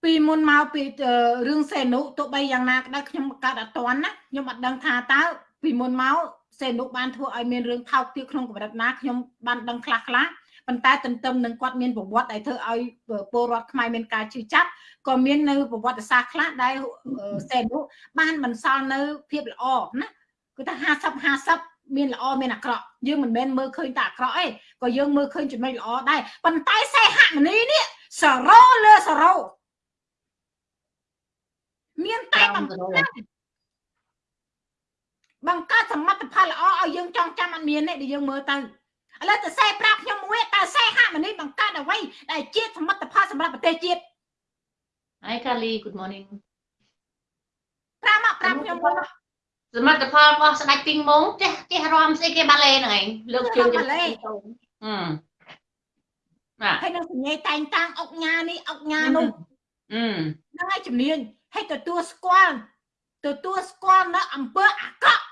ពីមុនមកពីរឿងសេនុទោះបីយ៉ាងណាក្តីខ្ញុំកាត់អត់តាន់ណាខ្ញុំអត់ដឹងថាតើពីមុនមកសេនុបានធ្វើឲ្យមានរឿងថោកទាបក្នុងកម្រិតណាខ្ញុំបានដឹងខ្លះខ្លះប៉ុន្តែទន្ទឹមនឹងគាត់មានប្រវត្តិដែលធ្វើឲ្យពលរដ្ឋខ្មែរមានការជឿចាប់ក៏មាននៅប្រវត្តិសាស្ត្រខ្លះដែលសេនុបានបន្សល់នៅភាពល្អណាគឺថា50 50មានល្អមានអាក្រក់យើងមិនមែនមើលឃើញតែអាក្រក់ទេក៏យើងមើលឃើញចំណុចល្អដែរប៉ុន្តែសេហមនីនេះសរោលើសរោ មានតែបង្កើតបង្កើតសមិទ្ធផលល្អឲ្យយើងចងចាំអត់មានទេដែលយើងមើលទៅឥឡូវទៅសេប្រាប់ខ្ញុំមួយតើសេហមនីបង្កើតអ្វីដែលជាសមិទ្ធផលសម្រាប់ប្រទេសជាតិ Hi Kali good morning ប្រាំមកប្រាំខ្ញុំមួយសមិទ្ធផលរបស់ស្ដេចពីងមងចេះចេះរំស្អីគេបាឡេហ្នឹងឯងលើកជើងបាឡេហឹមបាទហើយនឹងសញ្ញាតែងតាំងអុកញ៉ានេះអុកញ៉ានោះអឺហ្នឹងហើយជំនាញ ហើយទទួលស្គាល់ទទួលស្គាល់នៅអំពើអាក្រក់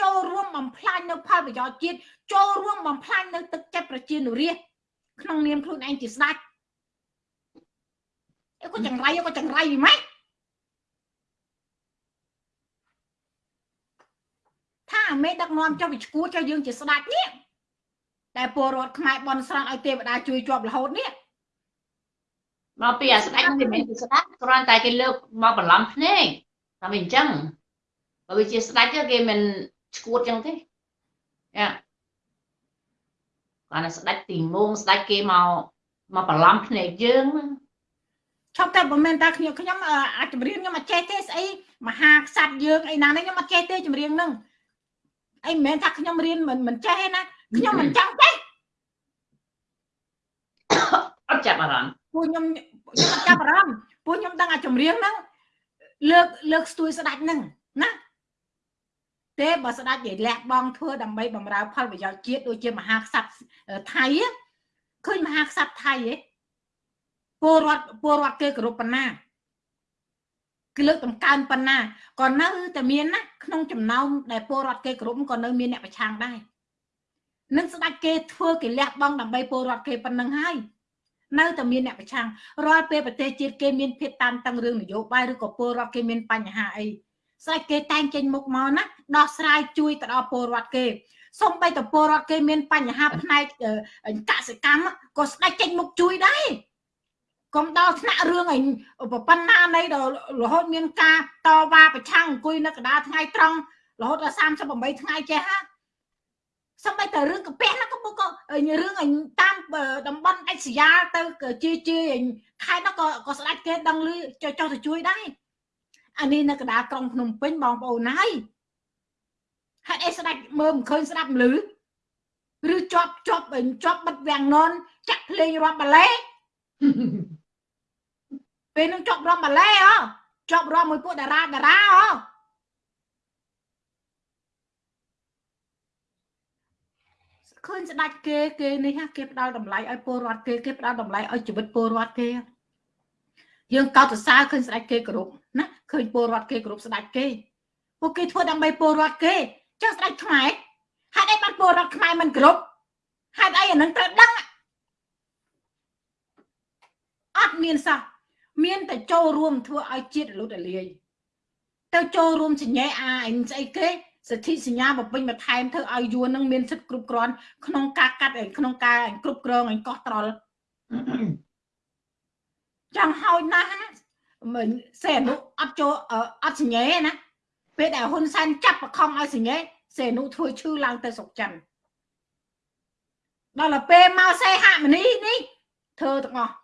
ចូលរួមបំផ្លាញនៅផលប្រយោជន៍ជាតិចូលរួមបំផ្លាញនៅទឹកចិត្តប្រជានុរាស្ត្រក្នុងនាមខ្លួនឯងជាស្ដេចអីក៏ចង្រៃក៏ចង្រៃម៉េចថាមេដឹកនាំចុះវិឈួរចុះយើងជាស្ដេចនេះតែពលរដ្ឋខ្មែរបនស្រន់ឲ្យទេវតាជួយជាប់រហូតនេះ មកពីអាស្ដេចមិនមែនជាស្ដេចគ្រាន់តែគេលើកមកបន្លំភ្នែកតែមិនអញ្ចឹងបើវាជាស្ដេចគេមិនឈួតចឹងទេយ៉ាគាត់ណាស្ដេចទីមងស្ដេចគេមកមកបន្លំភ្នែកយើងឈប់តែមិនមែនតាខ្ញុំខ្ញុំអាចចម្រៀងខ្ញុំអត់ចេះទេស្អីមហាក្សត្រយើងអីណានេះខ្ញុំអត់ចេះទេចម្រៀងហ្នឹងអីមិនមែនថាខ្ញុំរៀនមិនមិនចេះទេណាខ្ញុំមិនចង់ចេះអត់ចាប់អារម្មណ៍ពួកខ្ញុំ ខ្ញុំអត់ចាប់អារម្មណ៍ពួកខ្ញុំដឹងអាចម្រៀងហ្នឹងលើកលើកស្ទួយស្ដាច់ហ្នឹងណាទេបើស្ដេចនិយាយលះបង់ធ្វើដើម្បីបម្រើផលប្រយោជន៍ជាតិដូចជាមហាក្សត្រថៃឃើញមហាក្សត្រថៃឯងពលរដ្ឋពលរដ្ឋគេគោរពប៉ុណ្ណាគឺលើកតម្កើងប៉ុណ្ណាក៏នៅតែមានណាក្នុងចំណោមដែលពលរដ្ឋគេគោរពក៏នៅមានអ្នកប្រឆាំងដែរនឹងស្ដាច់គេធ្វើគេលះបង់ដើម្បីពលរដ្ឋគេប៉ុណ្ណឹងហើយ នៅតែមានអ្នកប្រឆាំងរាល់ពេលប្រទេសជាតិគេមានភាពតានតឹងរឿងនយោបាយឬក៏ពលរដ្ឋគេមានបញ្ហាអីស្ដេចគេតែងចេញមុខមកណាដោះស្រាយជួយទៅដល់ពលរដ្ឋគេសូម្បីតែពលរដ្ឋគេមានបញ្ហាផ្នែកកសិកម្មក៏ស្ដេចចេញមុខជួយដែរកុំដល់ថ្នាក់រឿងអីប៉ុណ្ណានៃដល់រហូតមានការតវ៉ាប្រឆាំងអង្គុយនៅកណ្ដាលថ្ងៃត្រង់រហូតដល់38ថ្ងៃចេះហាសំបីតែរឿងកាពះណាក៏ក៏រឿងអញតាម តំបន់អេសយ៉ាទៅជាជាខេត្តនោះក៏ក៏ស្ដាច់គេដឹងលឺចុះចុះទៅជួយដែរអានេះនៅកណ្ដាលក្រុងភ្នំពេញបងប្អូនហើយហេតុអីស្ដាច់មើលមិនឃើញស្ដាប់លឺឬជាប់ជាប់ជាប់បិទវាំងននចាក់ភ្លេងរាប់បាឡេពេលនឹងជាប់រាប់បាឡេហ៎ជាប់រាប់មួយពួកតារាតារាហ៎ ឃើញស្ដាច់គេគេនេះគេផ្ដល់តម្លៃឲ្យពលរដ្ឋគេគេផ្ដល់តម្លៃឲ្យជីវិតពលរដ្ឋគេយើងកោតសរសើរឃើញស្ដាច់គេគ្រប់ណាឃើញពលរដ្ឋគេគ្រប់ស្ដាច់គេពួកគេធ្វើដើម្បីពលរដ្ឋគេចុះស្ដាច់ខ្មែរហេតុអីបានពលរដ្ឋខ្មែរមិនគ្រប់ហេតុអីអានឹងត្រូវដឹងអត់មានសោះមានតែចូលរួមធ្វើឲ្យជាតិរលត់រលាយទៅចូលរួមសញ្ញេអាអីស្អីគេ សិទ្ធិសញ្ញាបំពេញបន្ថែមធ្វើឲ្យយួននឹងមានសិទ្ធិគ្រប់គ្រាន់ក្នុងការកាត់ក្នុងការគ្រប់គ្រងឲ្យកោះត្រល់ចង់ហើយណាស់ណាមិនសេអនុអត់ចូលអត់សញ្ញេណាពេលដែលហ៊ុនសែនចាប់បខំឲ្យសញ្ញេសេអនុធ្វើឈឺឡើងទៅសុកចិនដល់ទៅពេលមកសេហមនីនេះធ្វើទាំងអស់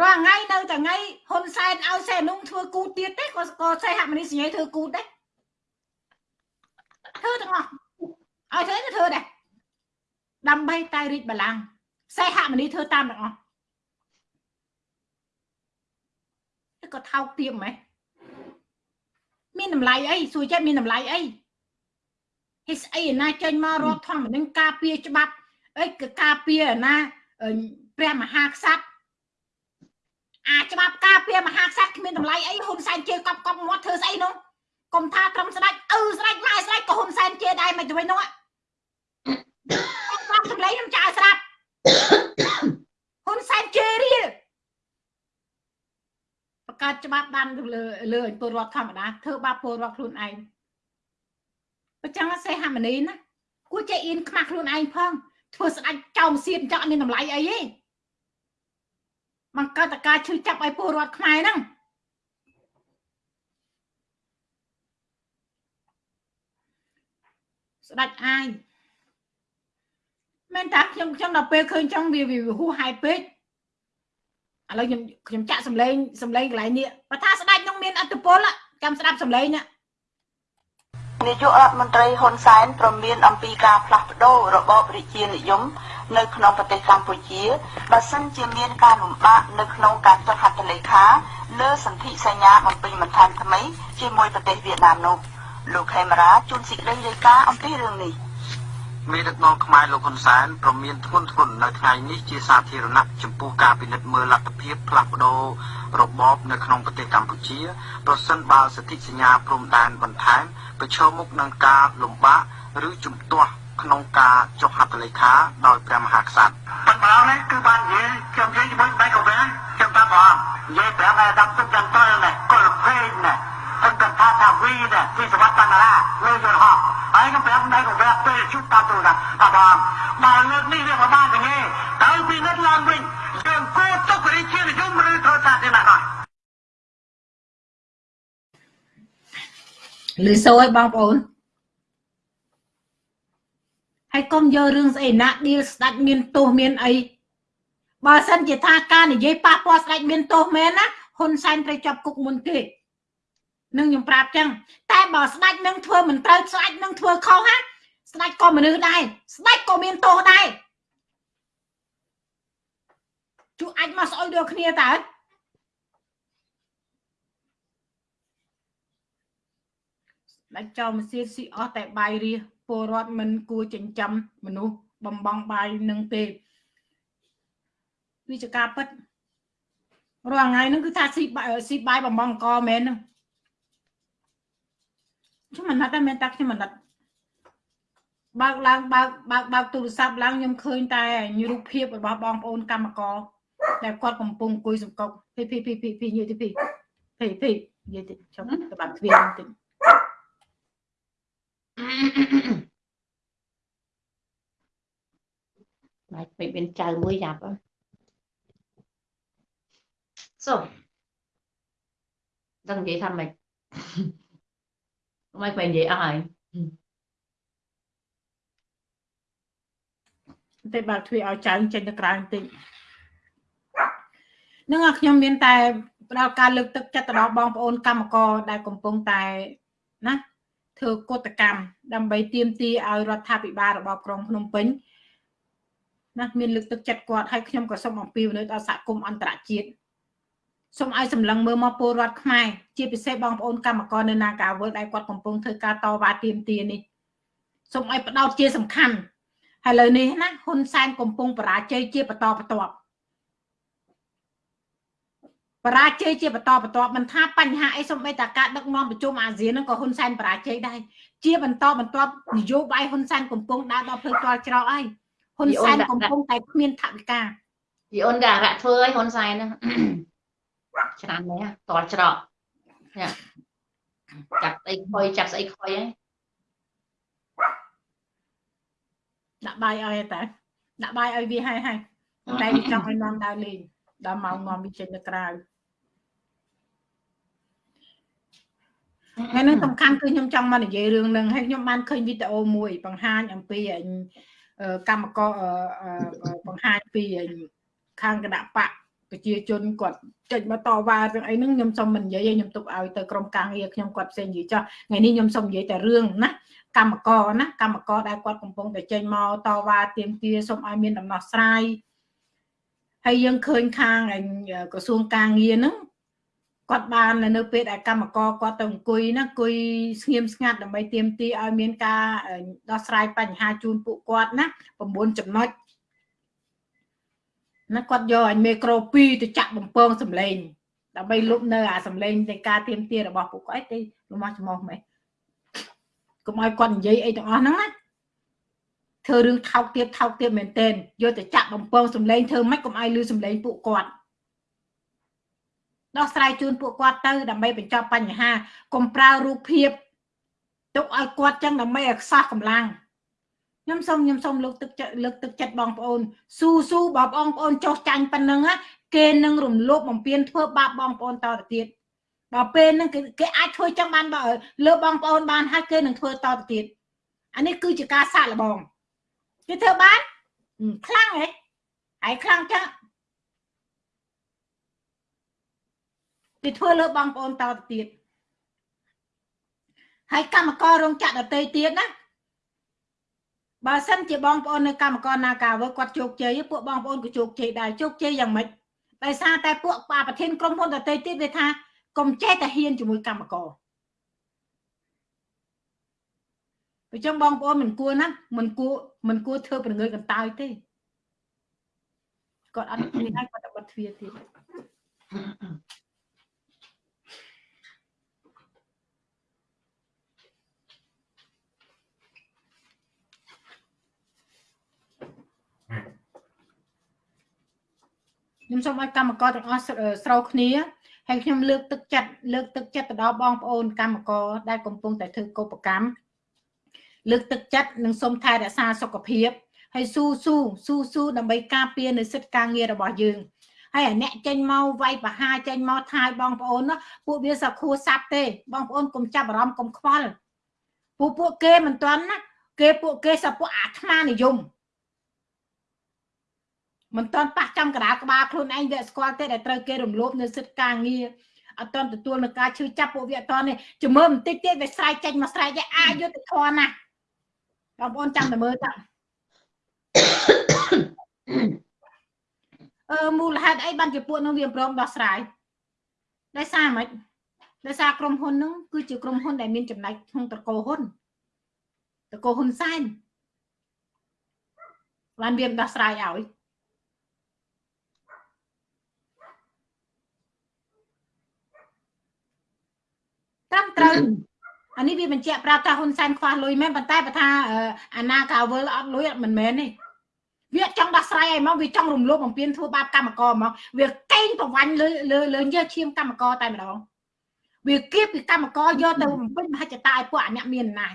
រាល់ថ្ងៃនៅតែថ្ងៃហ៊ុនសែនឲ្យសេនុងធ្វើគូទៀតទេក៏ក៏សេហមនីសញ្ញេធ្វើគូដែរធ្វើទាំងអស់ឲ្យធ្វើក៏ធ្វើដែរដើម្បីតែរីកបលាំងសេហមនីធ្វើតាមទាំងអស់ក៏ថោកទាបម៉េះមានតម្លៃអីសួរចិត្តមានតម្លៃអីហេស្អីណាចេញមករដ្ឋធម្មនុញ្ញការពារច្បាប់អីក៏ការពារណាព្រះមហាក្សត្រ អាច្បាប់ការពារមហាក្សត្រគ្មានតម្លៃអីហ៊ុនសែនជេរកប់កប់មាត់ធ្វើស្អីនោះកុំថាត្រឹមស្ដាច់អឺស្ដាច់ម៉ែស្ដាច់ក៏ហ៊ុនសែនជេរដែរមិនទៅវិញនោះគាត់សម្លេងខ្ញុំចាស្រាប់ហ៊ុនសែនជេររៀលបង្កើតច្បាប់បានលើលើពលរដ្ឋធម្មតាធ្វើបាបពលរដ្ឋខ្លួនឯងបើចឹងសេហាមនីណាគួរចេះអៀនខ្មាស់ខ្លួនឯងផងធ្វើស្ដាច់ចោមសៀនចောက်មានតម្លៃអីទេ បង្កើតតការឈឺចាប់ឲ្យពលរដ្ឋខ្មែរហ្នឹងស្ដាច់អាយមែនតាខ្ញុំខ្ញុំដល់ពេលឃើញចឹងវាវាហួសហេតុពេកឥឡូវខ្ញុំខ្ញុំចាក់សំឡេងសំឡេងកន្លែងនេះបើថាស្ដាច់នឹងមានអត្តពលចាំស្ដាប់សំឡេងណានាយករដ្ឋមន្ត្រីហ៊ុនសែនប្រមានអំពីការផ្លាស់ប្ដូររបបរាជានិយម នៅក្នុងប្រទេសកម្ពុជាបើសិនជាមានការលំបាកនៅក្នុងការចុះហត្ថលេខាលើសន្ធិសញ្ញាបំពេញបន្ថែមថ្មីជាមួយប្រទេសវៀតណាមនោះលោកខេមរាជួនសេចក្តីរាយការណ៍អំពីរឿងនេះមេដឹកនាំខ្មែរលោកហ៊ុនសែនប្រមានធ្ងន់ធ្ងរនៅថ្ងៃនេះជាសាធារណៈចំពោះការពិនិត្យមើលលទ្ធភាពផ្លាស់ប្ដូររបបនៅក្នុងប្រទេសកម្ពុជាប្រសិនបើសន្ធិសញ្ញាព្រំដែនបន្ថែមប្រឈមមុខនឹងការលំបាកឬជំទាស់ ក្នុងការចុះហត្ថលេខាដោយព្រះមហាក្សត្រប៉ុន្តែនេះគឺបាននិយាយខ្ញុំនិយាយជាមួយបែកកវាខ្ញុំតាមបងនិយាយប្រាប់ឲ្យដល់ទឹកចាំតល់នេះកុលពេញនេះអង្គថាថាវីនេះពីសវត្តបណ្ណាលើយល់ហោះហើយខ្ញុំប្រាប់បែកកវាពេលជួបតាមទូណាបាទបងមកលើកនេះវាប្រហែលទេដល់ពីនិតឡើងវិញយើងគួរទុករីជានិយមឬធ្វើតាទេណាស់លឺសូរឲ្យបងប្អូន ហើយកុំយករឿងស្អីណាឌីលស្ដាច់មានទោសមានអីបើសិនជាថាការនិយាយប៉ះពាល់ស្ដាច់មានទោសមែនណាហ៊ុនសែនត្រូវចាប់គុកមុនគេនឹងខ្ញុំប្រាប់ចឹងតែបើស្ដាច់នឹងធ្វើមិនត្រូវស្ដាច់នឹងធ្វើខុសណាស្ដាច់ក៏មនុស្សដែរស្ដាច់ក៏មានទោសដែរជួអាចមកស្អុយដូចគ្នាតើដាច់ចោលម៉ាស៊ីនស៊ីអស់តែបាយរះ ពលរដ្ឋមិនគួរចិញ្ចឹមមនុស្សបំបងបាយនឹងទេវាជាការពិតរាល់ថ្ងៃហ្នឹងគឺថាស៊ីស៊ីបាយបំបងកមែនហ្នឹងខ្ញុំមិនណត់តែមែនតាខ្ញុំមិនណត់បើកឡើងបើកបើកបើកទូរស័ព្ទឡើងខ្ញុំឃើញតែរូបភាពរបស់បងប្អូនកម្មករដែលគាត់កំពុងអង្គុយសង្កត់ភីភីភីភីភីនិយាយទៅភីភីភីនិយាយទៅចុះទៅបាត់ទ្វារបន្តិច បាច់ពេកមានចៅមួយយ៉ាប់សូដឹងនិយាយថាម៉េចមិនមិននិយាយអស់ហើយតែបើទ្វារឲ្យចៅចេញទៅក្រៅបន្តិចនឹងខ្ញុំមានតែផ្ដល់ការលើកទឹកចិត្តទៅដល់បងប្អូនកម្មករដែលកំពុងតែណា ធ្វើកតកម្មដើម្បីទាមទារឲ្យរដ្ឋាភិបាលរបស់ក្រុងភ្នំពេញណាមានលើកទឹកចិត្តគាត់ហើយខ្ញុំក៏សូមអំពាវនាវដល់សហគមន៍អន្តរជាតិសូមឲ្យសម្លឹងមើលមកពលរដ្ឋខ្មែរជាពិសេសបងប្អូនកម្មករនៅនាការវើដែលគាត់កំពុងធ្វើការតវ៉ាទាមទារនេះសូមឲ្យផ្ដោតជាសំខាន់ហើយលើនេះណាហ៊ុនសែនកំពុងបរាជ័យជាបន្តបន្ទាប់ បរាជ័យជាបន្តបន្ទាប់មិនថាបញ្ហាអីសូម្បីតែការដឹកនាំប្រជុំអាស៊ានហ្នឹងក៏ហ៊ុនសែនបរាជ័យដែរជាបន្តបន្ទាប់នយោបាយហ៊ុនសែនកំពុងដើរដល់ផ្លូវទាល់ច្រកហើយហ៊ុនសែនកំពុងតែគ្មានថវិកាពីអូនក៏អរៈធ្វើឲ្យហ៊ុនសែនហ្នឹងច្រើននេះតល់ច្រកចាប់ស្អីខុយចាប់ស្អីខុយហើយដាក់បាយឲ្យតែដាក់បាយឲ្យវាហើយហើយតែចង់ឲ្យនាំដើរលេងដល់ម៉ោងនាំវាចេញទៅក្រៅ ហើយនឹងសំខាន់គឺខ្ញុំចង់មកនិយាយរឿងនឹងហើយខ្ញុំបានឃើញវីដេអូមួយ បង្ហាញអំពីកម្មករបង្ហាញពីខាងគណៈបកប្រជាជនគាត់ចេញមកតវ៉ាទាំងអីហ្នឹងខ្ញុំសូមមិននិយាយខ្ញុំទុកឲ្យទៅក្រុមការងារខ្ញុំគាត់ផ្សេងនិយាយចោះថ្ងៃនេះខ្ញុំសូមនិយាយតែរឿងណាកម្មករណាកម្មករដែលគាត់កំពុងតែចេញមកតវ៉ាទាមទារសូមឲ្យមានដំណោះស្រាយហើយយើងឃើញខាងក្រសួងការងារហ្នឹង គាត់បាននៅពេលដែលកម្មករគាត់ទៅអង្គុយណាអង្គុយស្ងៀមស្ងាត់ដើម្បីទាមទារឲ្យមានការដោះស្រាយបញ្ហាជូនពួកគាត់ណា9ចំណុចណាគាត់យកឲ្យមេក្រូ2ទៅចាក់បំពងសម្លេងដើម្បីលុបនៅអាសម្លេងនៃការទៀមទារបស់ពួកគាត់ទេលំអស់ច្មោះមែនកុំឲ្យគាត់និយាយអីទាំងអស់ហ្នឹងណាធ្វើរឿងថោកទៀតថោកទៀតមែនទែនយកទៅចាក់បំពងសម្លេងធ្វើម៉េចកុំឲ្យលឺសម្លេងពួកគាត់ ដោះស្រាយជូនពួកគាត់ទៅដើម្បីបញ្ចប់បញ្ហាកុំប្រើរូបភាពទុកឲ្យគាត់ចឹងដើម្បីឲ្យខ្សោះកម្លាំងខ្ញុំសូមខ្ញុំសូមលើកទឹកចិត្តលើកទឹកចិត្តបងប្អូនស៊ូស៊ូបងប្អូនចោះចាញ់ប៉ុណ្ណឹងគេនឹងរំលោភបំពានធ្វើបាបបងប្អូនតទៅទៀតដល់ពេលហ្នឹងគេអាចធ្វើចឹងបានបើលើបងប្អូនបានហើយគេនឹងធ្វើតទៅទៀតអានេះគឺជាការសាកល្បងគេធ្វើបានខ្លាំងហ៎ហើយខ្លាំងចឹង គេធ្វើលើបងប្អូនតទៅទៀតហើយកម្មកររោងចក្រដទៃទៀតណាបើសិនជាបងប្អូននៅកម្មករនាការវើគាត់ជោគជ័យពួកបងប្អូនក៏ជោគជ័យដែរជោគជ័យយ៉ាងម៉េចដោយសារតែពួកបាប្រធានក្រុមហ៊ុនដទៃទៀតវាថាកុំចេះតែហ៊ានជាមួយកម្មករប្រចាំបងប្អូនមិនគួរណាមិនគួរមិនគួរធ្វើប្រងើយកន្តើយទេគាត់អត់គ្នាហើយគាត់តែបិទទ្វារទៀត ខ្ញុំសូមឲ្យកម្មករទាំងអស់ស្រោគ្នាហើយខ្ញុំលើកទឹកចិត្តលើកទឹកចិត្តទៅដល់បងប្អូនកម្មករដែលកំពុងតែធ្វើកុបកម្មលើកទឹកចិត្តនិងសូមថែរក្សាសុខភាពហើយស៊ូស៊ូស៊ូស៊ូដើម្បីការពារនៅសិទ្ធិការងាររបស់យើងហើយអាអ្នកចេញមកវាយបហាចេញមកថាយបងប្អូនណាពួកវាសាខួរសាប់ទេ បងប្អូនកុំចាប់អារម្មណ៍កុំខ្វល់ពួកពួកគេមិនទាន់ណាគេពួកគេសាពួកអាត្មានិយម មិនតន់ប៉ះចំកដាលក្បាលខ្លួនឯងវាស្គាល់ទេដែលត្រូវគេរំលោភនៅសិទ្ធិការងារអត់តន់ទទួលនឹងការឈឺចាប់ពួកវាអត់តន់នេះជំមើបន្តិចទៀតវាស្រែកចេញមកស្រែកឯអាយុទ្ធធនណាបងប្អូនចាំតែមើលតើអឺមូលហេតុអីបានជាពួកនោះវាព្រមដោះស្រាយដោយសារម៉េចដោយសារក្រុមហ៊ុនហ្នឹងគឺជាក្រុមហ៊ុនដែលមានចំណែកក្នុងតកោហ៊ុនតកោហ៊ុនសែនបានវាដោះស្រាយឲ្យ ត្រឹមត្រូវអានេះវាបញ្ជាក់ប្រាប់ថាហ៊ុនសែនខ្វះលុយមែនប៉ុន្តែបើថាអាណាកាវលអត់លុយមិនមែនទេវាចង់ដោះស្រាយឲ្យមកវាចង់រំលោភបំពានធ្វើបាបកម្មករមកវាកេងប្រវាញ់លើលើលើយកឈាមកម្មករតែម្ដងវាគៀបពីកម្មករយកទៅបំពេញមហិច្ឆតាឲ្យពួកអ្នកមានអំណាច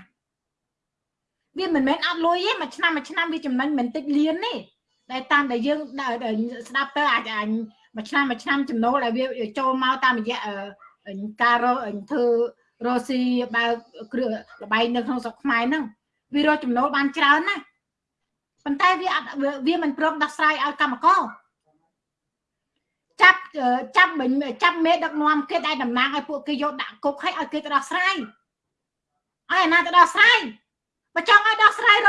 វាមិនមែនអត់លុយទេមួយឆ្នាំមួយឆ្នាំវាចំណេញមិនតិចលានទេតែតាមដែលយើងស្ដាប់ទៅអាចមួយឆ្នាំមួយឆ្នាំចំណូលដែលវាចូលមកតាមរយៈ ការរកធ្វើរកស៊ីបើគ្រឿងលបែងនៅក្នុងស្រុកខ្មែរហ្នឹងវារកចំណូលបានច្រើនណាស់ប៉ុន្តែវាអត់វាមិនព្រមដោះស្រាយឲ្យកម្មករចាប់ចាប់មិញចាប់មេដឹកនាំគេដែលតំណាងឲ្យពួកគេយកដាក់គុកឲ្យឲ្យគេទៅដោះស្រាយឲ្យអាណាទៅដោះស្រាយបើចង់ឲ្យដោះស្រាយរ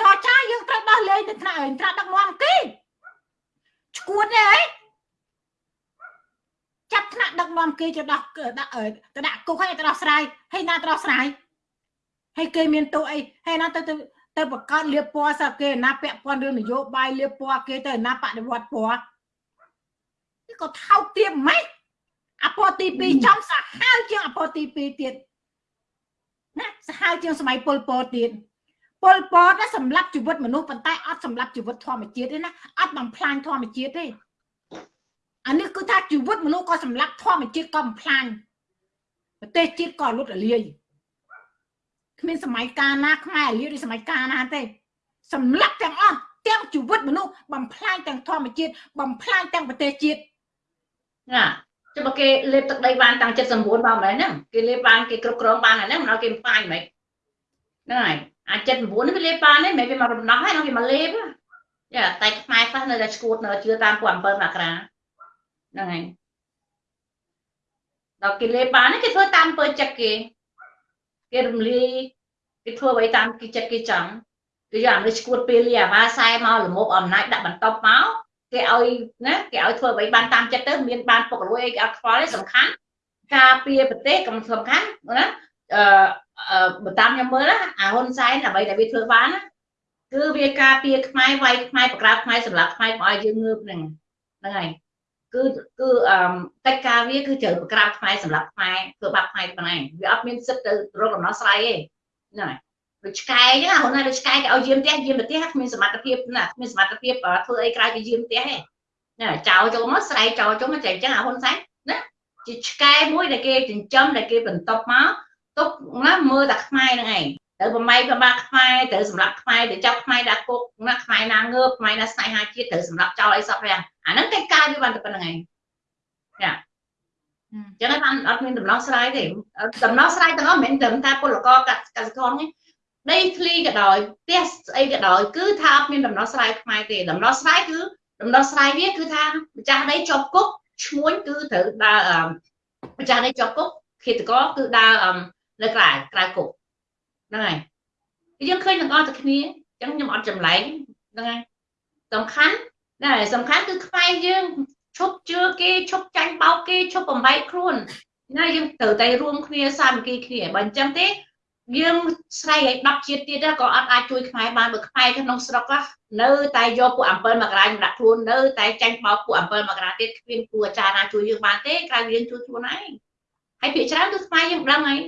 ចរចាយើងត្រូវដោះលែងទៅថ្នាក់ត្រាត់ដឹកនាំគេឈួតទេហី ចាប់ថ្នាក់ដឹកនាំគេទៅដោះដាក់ទៅដាក់គុកឲ្យទៅដោះស្រាយហើយណាទៅដោះស្រាយហើយគេមានទោសអីហើយណាទៅទៅទៅបង្កើតលៀបពណ៌សាគេណាពាក់ព័ន្ធរឿងនយោបាយលៀបពណ៌គេទៅណាបដិវត្តពណ៌នេះក៏ថោកទាបម៉េចអពតទី2ចំសាហាវជាងអពតទី2ទៀតណាសាហាវជាងសម័យពលពតទៀតពលពតណាសម្រាប់ជីវិតមនុស្សប៉ុន្តែអត់សម្រាប់ជីវិតធម្មជាតិទេណាអត់បំផ្លាញធម្មជាតិទេ អានេះគឺថាជីវិតមនុស្សក៏សម្រាប់ធម្មជាតិក៏បំផ្លាញប្រទេសជាតិក៏លុតរលាយគ្មានសម័យកាលណាខ្មែរលាឬសម័យកាលណាទេសម្លាប់ទាំងអស់ទាំងជីវិតមនុស្សបំផ្លាញទាំងធម្មជាតិបំផ្លាញទាំងប្រទេសជាតិណាចុះបើគេលេបទឹកដីបានតាំង79បានមែនហ្នឹងគេលេបបានគេគ្រប់គ្រងបានហ្នឹងមិនឲ្យគេបំផ្លាញហ្មងហ្នឹងហើយអាច79នេះវាលេបបានទេមិនវាមករំដោះហើយវាមកលេបយ៉ាតែខ្មែរខ្លះនៅតែឈួតនៅជឿតាមពួក7មករា ហ្នឹងហើយដល់គេលេបបានគេធ្វើតាមពើចិត្តគេគេរំលាយគេធ្វើអ្វីតាមគេចិត្តគេចង់គេយកអានេះឈួតពេលលីអាវ៉ាសែមកលមុបអំណាចដាក់បន្តមកគេឲ្យណាគេឲ្យធ្វើអ្វីបានតាមចិត្តទៅមានបានពុករលួយអីគេអត់ខ្វល់ទេសំខាន់ការពារប្រទេសក៏សំខាន់ណាអឺបើតាមខ្ញុំមើលណាអាហ៊ុនសែនអ្វីដែលវាធ្វើបានណាគឺវាការពារខ្មែរវាយខ្មែរបក្រាបខ្មែរសម្រាប់ខ្មែរកុំឲ្យយើងងើបហ្នឹងហ្នឹងហើយ គឺគឺអឺកិច្ចការវាគឺត្រូវបង្ក្រាបខ្មែរសម្រាប់ខ្មែរធ្វើបាបខ្មែរប៉ុណ្ណឹងវាអត់មានសិទ្ធទៅរកដំណោះស្រាយទេហ្នឹងហើយដូចឆ្កែអញ្ចឹងហ្នឹងណាដូចឆ្កែគេឲ្យយាមផ្ទះយាមផ្ទះគ្មានសមត្ថភាពណាគ្មានសមត្ថភាពធ្វើអីក្រៅពីយាមផ្ទះទេណាចោលចូលមកស្រែកចោលចូលមកតែអញ្ចឹងអាហ៊ុនសែនណាជាឆ្កែមួយដែលគេចិញ្ចឹមដែលគេបន្តមកទុកណាមើលតែខ្មែរហ្នឹងឯង ទៅប្រម៉ៃប្របាខ្មែរទៅសម្រាប់ខ្មែរទៅចាប់ខ្មែរដាក់គុកណាខ្មែរណាងើបខ្មែរណាស្នេហាជាតិត្រូវសម្រាប់ចោលអីសពយ៉ាងអាហ្នឹងកិច្ចការវាបានតែប៉ុណ្្នឹងឯងចាចឹងបានអត់មានដំណោះស្រាយទេដំណោះស្រាយទាំងអស់មិនមែនត្រឹមថាពលករកសិករទេដីធ្លីក៏ដោយផ្ទះស្អីក៏ដោយគឺថាអត់មានដំណោះស្រាយខ្មែរទេដំណោះស្រាយគឺដំណោះស្រាយវាគឺថាម្ចាស់ដីជាប់គុកឈ្មួញគឺត្រូវដើរម្ចាស់ដីជាប់គុកឃាតករគឺដើរនៅក្រៅក្រៅគុក ហ្នឹងហើយយើងឃើញទាំងអស់តែគ្នាអញ្ចឹងខ្ញុំអត់ចម្លែងហ្នឹងហើយសំខាន់ណាសំខាន់គឺខ្មែរយើងឈប់ជឿគេឈប់ចាញ់បោកគេឈប់បំបែកខ្លួនណាយើងត្រូវតែរួមគ្នាសាមគ្គីគ្នាបើអញ្ចឹងទេយើងស្រែកឲ្យ10ជាតិទៀតក៏អត់អាចជួយខ្មែរបានបើខ្មែរក្នុងស្រុកនៅតែយកពួក7មករាញដាក់ខ្លួននៅតែចាញ់បោកពួក7មករាទៀតគ្មានគួរអាចារ្យណាជួយយើងបានទេក្រៅយើងជួយខ្លួនឯងហើយភាគច្រើនគឺខ្មែរយើងដឹងហើយ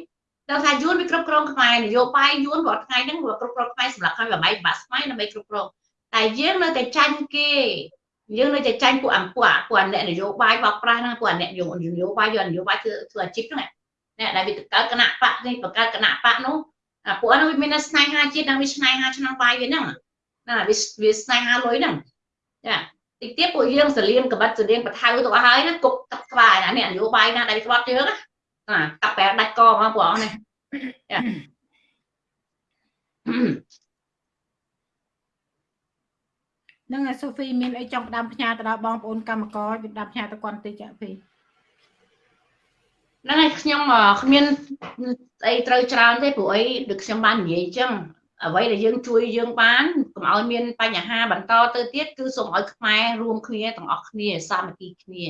ដល់ថាយួនវាគ្រប់គ្រងខ្មែរនយោបាយយួនរាល់ថ្ងៃហ្នឹងវាគ្រប់គ្រងខ្មែរសម្រាប់ខ្មែរបំបីបាក់ស្មៃដើម្បីគ្រប់គ្រងតែយើងនៅតែចាញ់គេយើងនៅតែចាញ់ពួកអំពួកពួកអ្នកនយោបាយបោកប្រាស់ហ្នឹងពួកអ្នកយោនយោបាយយកនយោបាយធ្វើធ្វើអាជីពហ្នឹងអ្នកដែលវាកើតគណៈបកនេះបង្កើតគណៈបកនោះអាពួកហ្នឹងវាមានស្នេហាជាតិនិងវាស្នេហាឆ្នាំបាយវាហ្នឹងណាវាវាស្នេហាលុយហ្នឹងចាតិចទៀតពួកយើងសលៀមកបិតសលៀងបថៅទៅអស់ហើយណាគប់កាប់ក្បាលណាអ្នកនយោបាយណាដែលវាក្បត់ជើងណា ណាកាប់បែដាច់កមកពួកអង្គនេះចានឹងសូហ្វីមានអីចង់ផ្ដាំផ្ញើទៅដល់បងប្អូនកម្មករផ្ដាំផ្ញើទៅគាត់តិចចាហ្វីហ្នឹងហើយខ្ញុំគ្មានអីត្រូវច្រើនទេព្រោះអីដូចខ្ញុំបាននិយាយអញ្ចឹងអ្វីដែលយើងជួយយើងបានកុំឲ្យមានបញ្ហាបន្តទៅទៀតគឺសូមឲ្យខ្មែររួមគ្នាទាំងអស់គ្នាសាមគ្គីគ្នា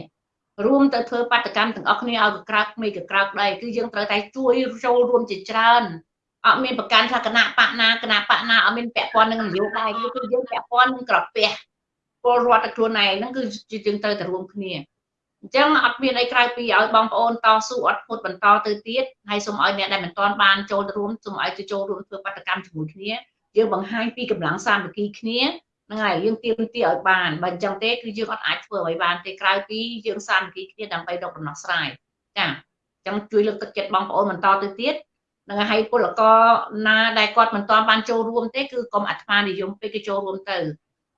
រួមទៅធ្វើបាតកម្មទាំងអស់គ្នាឲ្យកក្រើកមេកក្រើកដែរគឺយើងត្រូវតែជួយចូលរួមជាច្រើនអត់មានប្រកាន់ថាគណៈបកណាគណៈបកណាអត់មានពាក់ព័ន្ធនឹងនយោបាយគឺយើងពាក់ព័ន្ធនឹងក្រពះពលរដ្ឋខ្លួនឯងហ្នឹងគឺយើងត្រូវតែរួមគ្នាអញ្ចឹងអត់មានអីក្រៅពីឲ្យបងប្អូនតស៊ូអត់ផុតបន្តទៅទៀតហើយសូមឲ្យអ្នកដែលមិនទាន់បានចូលរួមសូមឲ្យទៅចូលរួមធ្វើបដកម្មជាមួយគ្នាយើងបង្ហាញពីកម្លាំងសាមគ្គីគ្នា ហ្នឹងហើយយើងទៀមទាឲ្យបានបើអញ្ចឹងទេគឺយើងអត់អាចធ្វើឲ្យបានទេក្រៅពីយើងសាមគ្គីគ្នាដើម្បីរកដំណោះស្រាយចាអញ្ចឹងជួយលើកទឹកចិត្តបងប្អូនបន្តទៅទៀតនឹងឲ្យពលករណាដែលគាត់មិនទាន់បានចូលរួមទេគឺកុំអាត្មានិយមពេកគេចូលរួមទៅ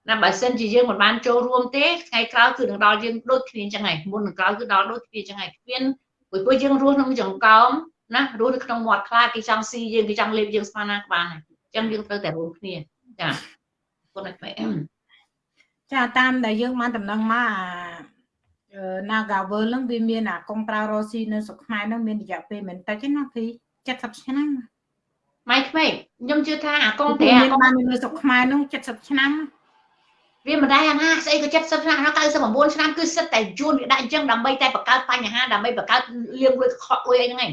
ណាបើសិនជាយើងមិនបានចូលរួមទេថ្ងៃក្រោយគឺនឹងដល់យើងដូចគ្នាអញ្ចឹងហើយមុននឹងក្រោយគឺដល់ដូចគ្នាអញ្ចឹងហើយគ្មានព្រោះពួកយើងរស់ក្នុងចង្កោមណារស់នៅក្នុងមាត់ខ្លាគេចង់ស៊ីយើងគេចង់លេបយើងស្មានណាក្បាលហើយអញ្ចឹងយើងត្រូវតែរួមគ្នាចា គុណឲ្យចាតាមដែលយើងបានដំណឹងមកអា Nagavel ហ្នឹងវាមានអាកុងប្រើរ៉ូស៊ីនៅស្រុកខ្មែរហ្នឹងមានរយៈពេលមិនតិចទេណាពី70ឆ្នាំម៉ៃក្មេងខ្ញុំជឿថាអាកុងតែអាកុងបាននៅស្រុកខ្មែរហ្នឹង70ឆ្នាំវាមិនដែរអាណាស្អីក៏70ឆ្នាំ99ឆ្នាំគឺសិតតែយួនវាដាក់អញ្ចឹងដើម្បីតែបង្កើតបញ្ហាដើម្បីបង្កើតលៀងលួយខកលួយអីហ្នឹងឯង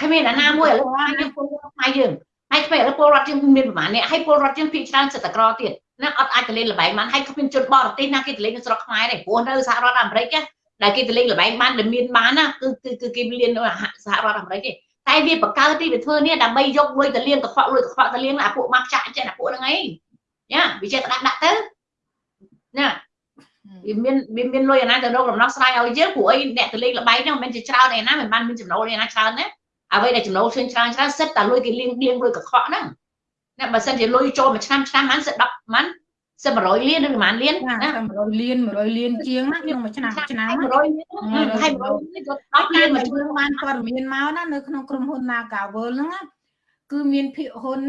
គ្មានអាណាមួយឥឡូវខ្ញុំពលរដ្ឋខ្មែរយើង ហើយគ្មានឥឡូវពលរដ្ឋយើងមានប្រហែលអ្នកហើយពលរដ្ឋយើងភាគច្រើនសិតតែក្រទៀតណាអត់អាចទៅលេងល្បែងបានហើយគ្មានជនបរទេសណាគេទៅលេងនៅស្រុកខ្មែរទេព្រោះនៅសហរដ្ឋអាមេរិកដែលគេទៅលេងល្បែងបានដែលមានបានណាគឺគឺគេលៀននៅសហរដ្ឋអាមេរិកទេតែវាបង្កើតទីវាធ្វើនេះដើម្បីយកលុយទៅលៀងកខ្វក់លុយកខ្វក់ទៅលៀងអាពួកម៉ាក់ចាក់ចេះអាពួកហ្នឹងឯងយ៉ាវាចេះដាក់ដាក់ទៅណាវាមានវាមានលុយអាណាទៅរកដំណោះស្រាយឲ្យយើងព្រោះអីអ្នកទៅលេងល្បែងហ្នឹងមិនមែនជាច្រើនឯណាមិនបានមានចំណូលឯណាច្រើនណា អ្វីដែលចំណូលឃើញច្រើនច្រើនសិតតែលុយគេលៀងលៀងលុយកខ្វក់ហ្នឹងណាបើសិនជាលុយចូលមួយឆ្នាំឆ្នាំហ្នឹងសិត10មិនសិត100លានឬប្រហែលលានណា100លាន100លានជាងណាក្នុងមួយឆ្នាំឆ្នាំ100លានហើយ100លានក៏10លានមួយឆ្នាំបានព័ត៌មានមកណានៅក្នុងក្រុមហ៊ុន Nagavel ហ្នឹងណាគឺមានភាគហ៊ុន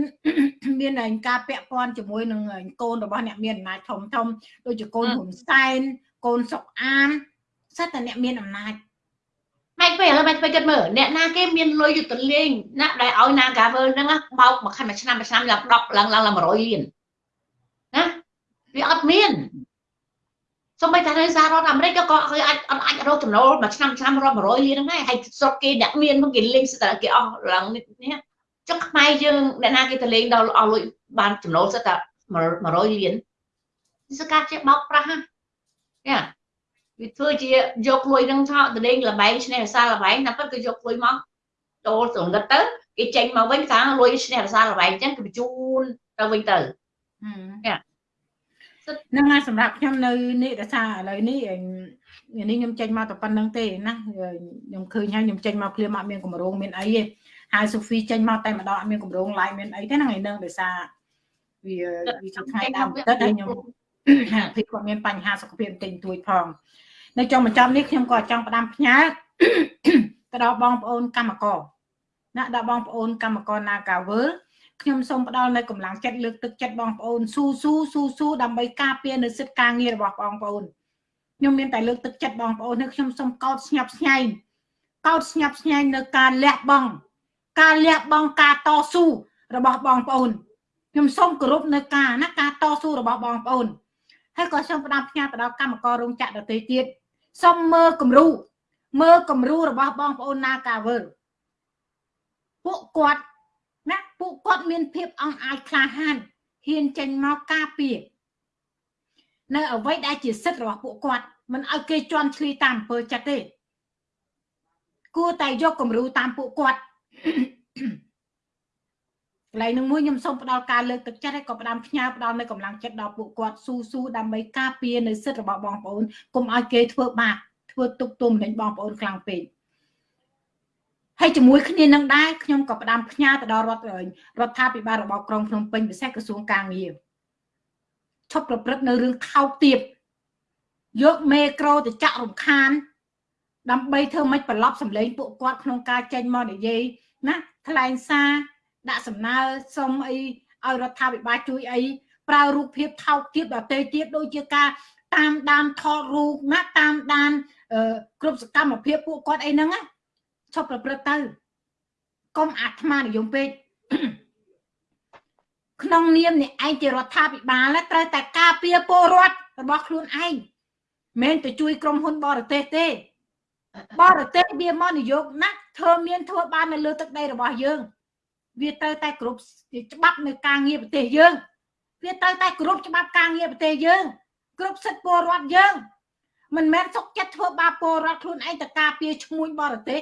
មានការពាក់ព័ន្ធជាមួយនឹងកូនរបស់អ្នកមានអំណាចធំធំដូចជាកូនហ៊ុនសែនកូនសុកអានសិតតែអ្នកមានអំណាច ម៉េចពេលឥឡូវម៉េចពេលគិតមើលអ្នកណាគេមានលុយយុទ្ធលេងណាដែលឲ្យ Nagavel ហ្នឹងបោកមួយខែមួយឆ្នាំមួយឆ្នាំឡើង10ឡើងឡើង100លានណាវាអត់មានសូម្បីតែនៅសហរដ្ឋអាមេរិកក៏គេអាចអត់អាចរកចំណូលមួយឆ្នាំឆ្នាំរាប់100លានហ្នឹងដែរហើយស្រុកគេអ្នកមានមកគេលេងស្ទើរគេអស់ឡើងនេះចុះខ្មែរយើងអ្នកណាគេទៅលេងដល់អស់លុយបានចំណូលសិតតែ100លានសកាជាបោកប្រាស់ណាយ៉ា វាធ្វើជាយកលុយនឹងថតទៅលេងលបែងឈ្នះរសាលបែងតែពិតគឺយកលុយមកចូលស្រងឹតទៅគេចេញមកវិញថាលុយឈ្នះរសាលបែងអញ្ចឹងគេបញ្ជូនទៅវិញទៅយ៉ាហ្នឹងហើយសម្រាប់ខ្ញុំនៅនេះរសាឥឡូវនេះនេះខ្ញុំចេញមកតែប៉ុណ្្នឹងទេណាខ្ញុំឃើញហើយខ្ញុំចេញមកភ្លាមអត់មានកម្រងមានអីទេហើយសូហ្វីចេញមកតែម្ដងអត់មានកម្រង live មានអីទេហ្នឹងហើយនឹងដោយសារវាវាជាថ្ងៃដើមទឹកហើយខ្ញុំហាក់ភីគាត់មានបញ្ហាសុខភាពបន្តិចតួចផង នៅចុងបញ្ចប់នេះខ្ញុំក៏ចង់ផ្ដាំផ្ញើទៅដល់បងប្អូនកម្មករណាដល់បងប្អូនកម្មករ Nagavel ខ្ញុំសូមផ្ដល់នៅកម្លាំងចិត្តលើកទឹកចិត្តបងប្អូនស៊ូស៊ូស៊ូស៊ូដើម្បីការពារនៅសិទ្ធិការងាររបស់បងប្អូនខ្ញុំមានតែលើកទឹកចិត្តបងប្អូននេះខ្ញុំសូមកោតស្ញប់ស្ញែងកោតស្ញប់ស្ញែងនៅការលះបង់ការលះបង់ការតស៊ូរបស់បងប្អូនខ្ញុំសូមគោរពនៅការណាការតស៊ូរបស់បងប្អូនហើយក៏សូមផ្ដាំផ្ញើទៅដល់កម្មកររោងចក្រដទៃទៀត សូមមើលគំរូមើលគំរូរបស់បងប្អូនណាកាវើពួកគាត់ណាពួកគាត់មានភាពអង់អាចក្លាហានហ៊ានចេញមកការពារនៅអ្វីដែលជាសិទ្ធិរបស់ពួកគាត់មិនឲ្យគេជន់ឈ្លីតាមអំពើចិត្តទេគួរតែយកគំរូតាមពួកគាត់ កន្លែងនឹងមួយខ្ញុំសូមផ្ដល់ការលើកទឹកចិត្តហើយក៏ផ្ដាំផ្ញើផ្ដល់នៅកម្លាំងចិត្តដល់ពួកគាត់ស៊ូស៊ូដើម្បីការពារនៅសិទ្ធិរបស់បងប្អូនកុំឲ្យគេធ្វើបាបធ្វើទុកទោសមនឹងបងប្អូនខ្លាំងពេកហើយជាមួយគ្នានឹងដែរខ្ញុំក៏ផ្ដាំផ្ញើទៅដល់រដ្ឋរដ្ឋាភិបាលរបស់ក្រុងភ្នំពេញពិសេសក្រសួងការងារឈប់ប្រព្រឹត្តនៅរឿងថោកទាបយកមេក្រូទៅចាក់រំខាន ដើម្បីធ្វើម៉េចប្រឡប់សម្លេងពួកគាត់ក្នុងការចេញមកនិយាយណាថ្លែងសារ ដាក់សំណើសុំអីឲ្យរដ្ឋាភិបាលជួយអីប្រើរូបភាពថោកទាបដល់ទេទៀតដូចជាការតាមដានថតរូបណាតាមដានគ្រប់សកម្មភាពពួកគាត់អីហ្នឹងណាឈប់ប្រព្រឹត្តទៅកុំអាត្មានិយមពេកក្នុងនាមអ្នកឯងជារដ្ឋាភិបាលត្រូវតែការពារពលរដ្ឋរបស់ខ្លួនឯងមិនទៅជួយក្រុមហ៊ុនបរទេសទេបរទេសវាមកនយោបាយណាស់ធ្វើមានធ្វើបាននៅលើទឹកដីរបស់យើង វាត្រូវតែគ្រប់ច្បាប់នៅការងារប្រទេសយើងវាត្រូវតែគ្រប់ច្បាប់ការងារប្រទេសយើងគ្រប់សិទ្ធិពលរដ្ឋយើងមិនមែនសុកចិត្តធ្វើបាបពលរដ្ឋខ្លួនឯងទៅការពារឈ្មួញបរទេស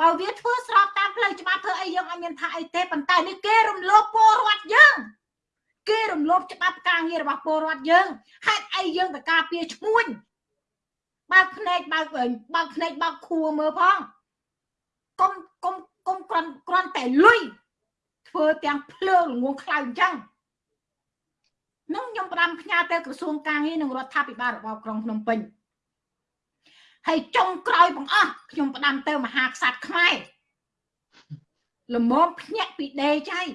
បើវាធ្វើស្របតាមផ្លូវច្បាប់ធ្វើអីយើងអត់មានថាអីទេប៉ុន្តែនេះគេរំលោភពលរដ្ឋយើងគេរំលោភច្បាប់ការងាររបស់ពលរដ្ឋយើងហេតុអីយើងទៅការពារឈ្មួញបើកភ្នែកបើកបើកភ្នែកបើកខួរមើលផងកុំកុំ កុំគ្រាន់គ្រាន់តែលុយធ្វើទាំងភ្លើងល្ងងខ្លៅអញ្ចឹងនឹងខ្ញុំផ្ដាំផ្ញើទៅក្រសួងការងារនិងរដ្ឋាភិបាលរបស់ក្រុងភ្នំពេញហើយចុងក្រោយបងអស់ខ្ញុំផ្ដាំទៅមហាក្សត្រខ្មែរល្មមភ្ញាក់ពីដេចហើយ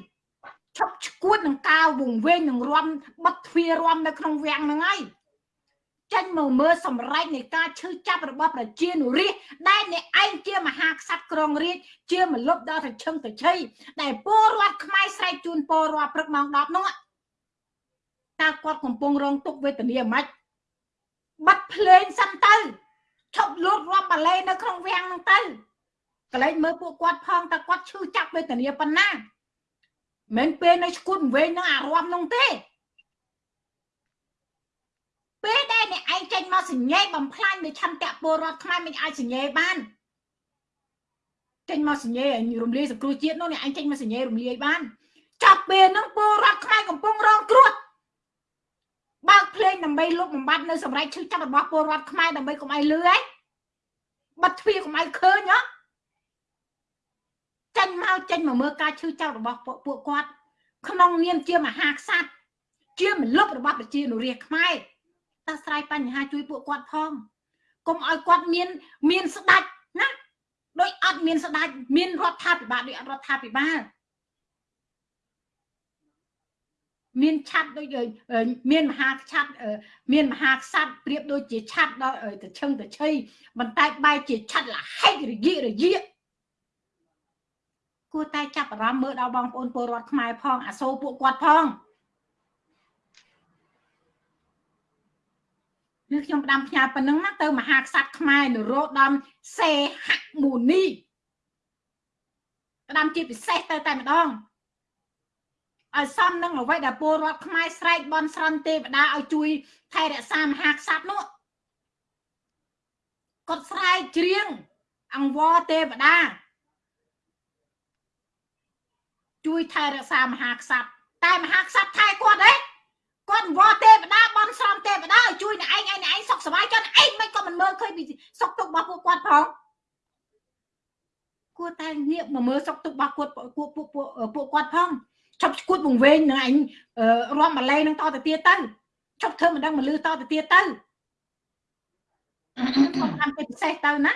ឈប់ឈួតនឹងកាវវងវែងនឹងរំបិទទ្វាររំនៅក្នុងវាំងហ្នឹងហើយ ចេញមកមើលសម្រេចនៃការឈឺចាប់របស់ប្រជានុរាស្ត្រដែលអ្នកឯងជាមហាក្សត្រក្រុងរាជជាមលុបដល់ទៅឈឹងទៅឆីដែលពលរដ្ឋខ្មែរស្រែកជូនពលរដ្ឋព្រឹកម៉ោង10នោះតើគាត់កំពុងរងទុក្ខវេទនាមិនបាត់ភ្លេងសិនទៅឈប់លូតរាប់បាឡេនៅក្នុងវាំងហ្នឹងទៅកលែងមើលពួកគាត់ផងតើគាត់ឈឺចាប់វេទនាប៉ុណ្ណាមិនពេលនៅឈួតវែងនឹងអារម្មណ៍នោះទេ ពេលដែលអ្នកឯងចេញមកសញ្ញេបំផ្លាញនៅឆន្ទៈពលរដ្ឋខ្មែរមិនអាចសញ្ញេបានចេញមកសញ្ញេរំលាយសង្គ្រោះជាតិនោះអ្នកឯងចេញមកសញ្ញេរំលាយបានចាប់ពេលហ្នឹងពលរដ្ឋខ្មែរកំពុងរងគ្រោះបើកភ្លេងដើម្បីលុបបំបត្តិនៅសម្រាប់ឈឺចាប់របស់ពលរដ្ឋខ្មែរដើម្បីកុំឲ្យលឺឯងបាត់ទ្វារកុំឲ្យឃើញហ៎ចេញមកចេញមកមើលការឈឺចាប់របស់ពួកគាត់ក្នុងនាមជាមហាក្សត្រជាមលុបរបស់ប្រជានុរាស្ត្រខ្មែរ តើស្រ័យបញ្ហាជួយពួកគាត់ផងកុំឲ្យគាត់មាន មានស្ដាច់ណាដោយអត់មានស្ដាច់មានរដ្ឋាភិបាលដោយអត់រដ្ឋាភិបាលមានឆាត់ដូចមានមហាឆាត់មានមហាក្សត្រប្រៀបដូចជាឆាត់ដល់ទៅឈឹងទៅឆីបន្តែបែរជាឆាត់លហិករយៈរយៈគួរតែចាប់អារម្មណ៍មើលដល់បងប្អូនពលរដ្ឋខ្មែរផងអាសូរពួកគាត់ផង នេះខ្ញុំផ្ដាំផ្ញើប៉ុណ្ណឹងណាទៅមហាក្សត្រខ្មែរនរោត្តមសេហមុនីផ្ដាំជាពិសេសទៅតែម្ដងឲ្យសមនឹងអ្វីដែលពលរដ្ឋខ្មែរស្រែកបន់ស្រន់ទេវតាឲ្យជួយថែរក្សាមហាក្សត្រនោះគាត់ស្រែកច្រៀងអង្វរទេវតាជួយថែរក្សាមហាក្សត្រតែមហាក្សត្រថែគាត់ទេ គាត់វល់ទេវតាបន់ស្រន់ទេវតាឲ្យជួយអ្នកឯងឯងឯងសុខសប្បាយចុះឯងមិនក៏មិនមើលឃើញពីសុខទុក្ខរបស់ពួកគាត់ផងគួរតែងាកមកមើលសុខទុក្ខរបស់គាត់ពួកពួកពួកគាត់ផងឈប់ឈួតវង្វេងនឹងឯងរំម្លេនឹងតទៅទៀតទៅឈប់ធ្វើមិនដឹងមកលឺតទៅទៀតទៅខ្ញុំតាមពិសេសទៅណា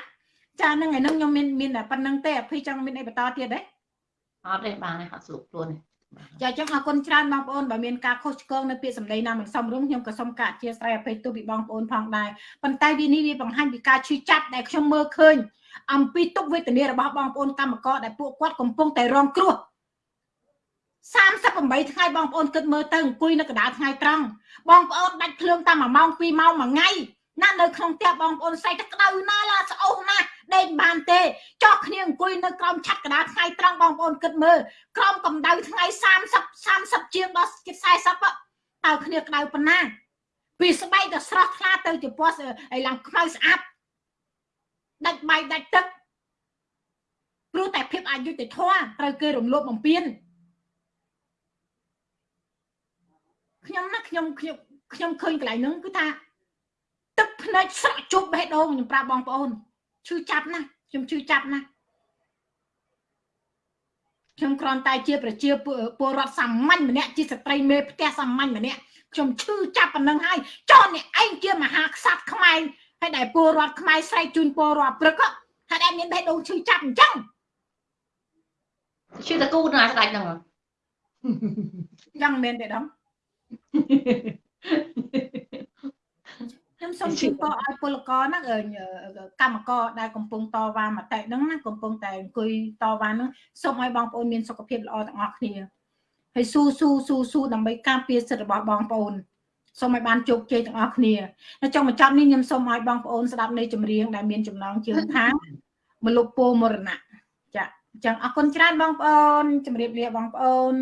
ចាហ្នឹងឯនឹងខ្ញុំមានមានតែប៉ុណ្្នឹងទេអភ័យចង់មានអីបន្តទៀតទេអត់ទេបានទេអត់ស្រួលខ្លួនទេ ចាចឹងអរគុណច្រើនបងប្អូនបើមានការខុសឆ្គងនៅពាក្យសម្ដីណាមិនសមរម្យខ្ញុំក៏សូមការអធិស្ឋានអភ័យទោសពីបងប្អូនផងដែរប៉ុន្តែវានេះវាបង្ហាញពីការឈឺចាប់ដែលខ្ញុំមើលឃើញអំពីទុកវេទនារបស់បងប្អូនកម្មករដែលពួកគាត់កំពុងតែរងគ្រោះ38ថ្ងៃបងប្អូនគិតមើលទៅអង្គុយនៅកណ្ដាលថ្ងៃត្រង់បងប្អូនដាច់ភ្លើងតាម1ម៉ោង2ម៉ោងមួយថ្ងៃ ណានៅក្នុងផ្ទះបងប្អូនស្អីទៅក្តៅណាឡាស្អុះណាដេកបានទេចោះគ្នាអង្គុយនៅក្រោមឆាត់កណ្ដាលថ្ងៃត្រង់បងប្អូនគិតមើលក្រោមកម្ដៅថ្ងៃ30 30ជាងដល់ជិត40តើគ្នាក្តៅប៉ុណ្ណាពីស្បែកទៅស្រស់ថ្លាទៅជាពណ៌ឲ្យឡើងខ្មៅស្អាតដាច់បាយដាច់ទឹកព្រោះតែភាពអយុត្តិធម៌ត្រូវគេរំលោភបំពានខ្ញុំណាខ្ញុំខ្ញុំខ្ញុំឃើញកន្លែងហ្នឹងគឺថា ទឹកភ្នែកស្រក់ជប់បេះដូងខ្ញុំប្រាប់បងប្អូនឈឺចាប់ណាស់ខ្ញុំឈឺចាប់ណាស់ខ្ញុំគ្រាន់តែជាប្រជាពលរដ្ឋសាមញ្ញម្នាក់ជាស្ត្រីមេផ្ទះសាមញ្ញម្នាក់ខ្ញុំឈឺចាប់ប៉ុណ្ណឹងហើយចោលអ្នកឯងជាមហាក្សត្រខ្មែរហើយដែលពលរដ្ឋខ្មែរស្រែកជូនពលរដ្ឋព្រឹកហើយដែលមានបេះដូងឈឺចាប់អញ្ចឹងឈឺតកូនណាស្ដាច់ហ្នឹងយ៉ាងមែនទេដំ ខ្ញុំសូមជូនពរឲ្យពលករហ្នឹងកម្មករដែលកំពុងតវ៉ាមតិហ្នឹងណាកំពុងតែអង្គុយតវ៉ាហ្នឹងសូមឲ្យបងប្អូនមានសុខភាពល្អទាំងអស់គ្នាហើយស៊ូស៊ូស៊ូស៊ូដើម្បីការពារសិទ្ធិរបស់បងប្អូនសូមឲ្យបានជោគជ័យទាំងអស់គ្នានៅចុងបញ្ចប់នេះខ្ញុំសូមឲ្យបងប្អូនស្ដាប់នៃចម្រៀងដែលមានចំណងជើងថាមលុបពោមរណៈចាអញ្ចឹងអរគុណច្រើនបងប្អូនជម្រាបលាបងប្អូន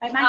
បាយបាយ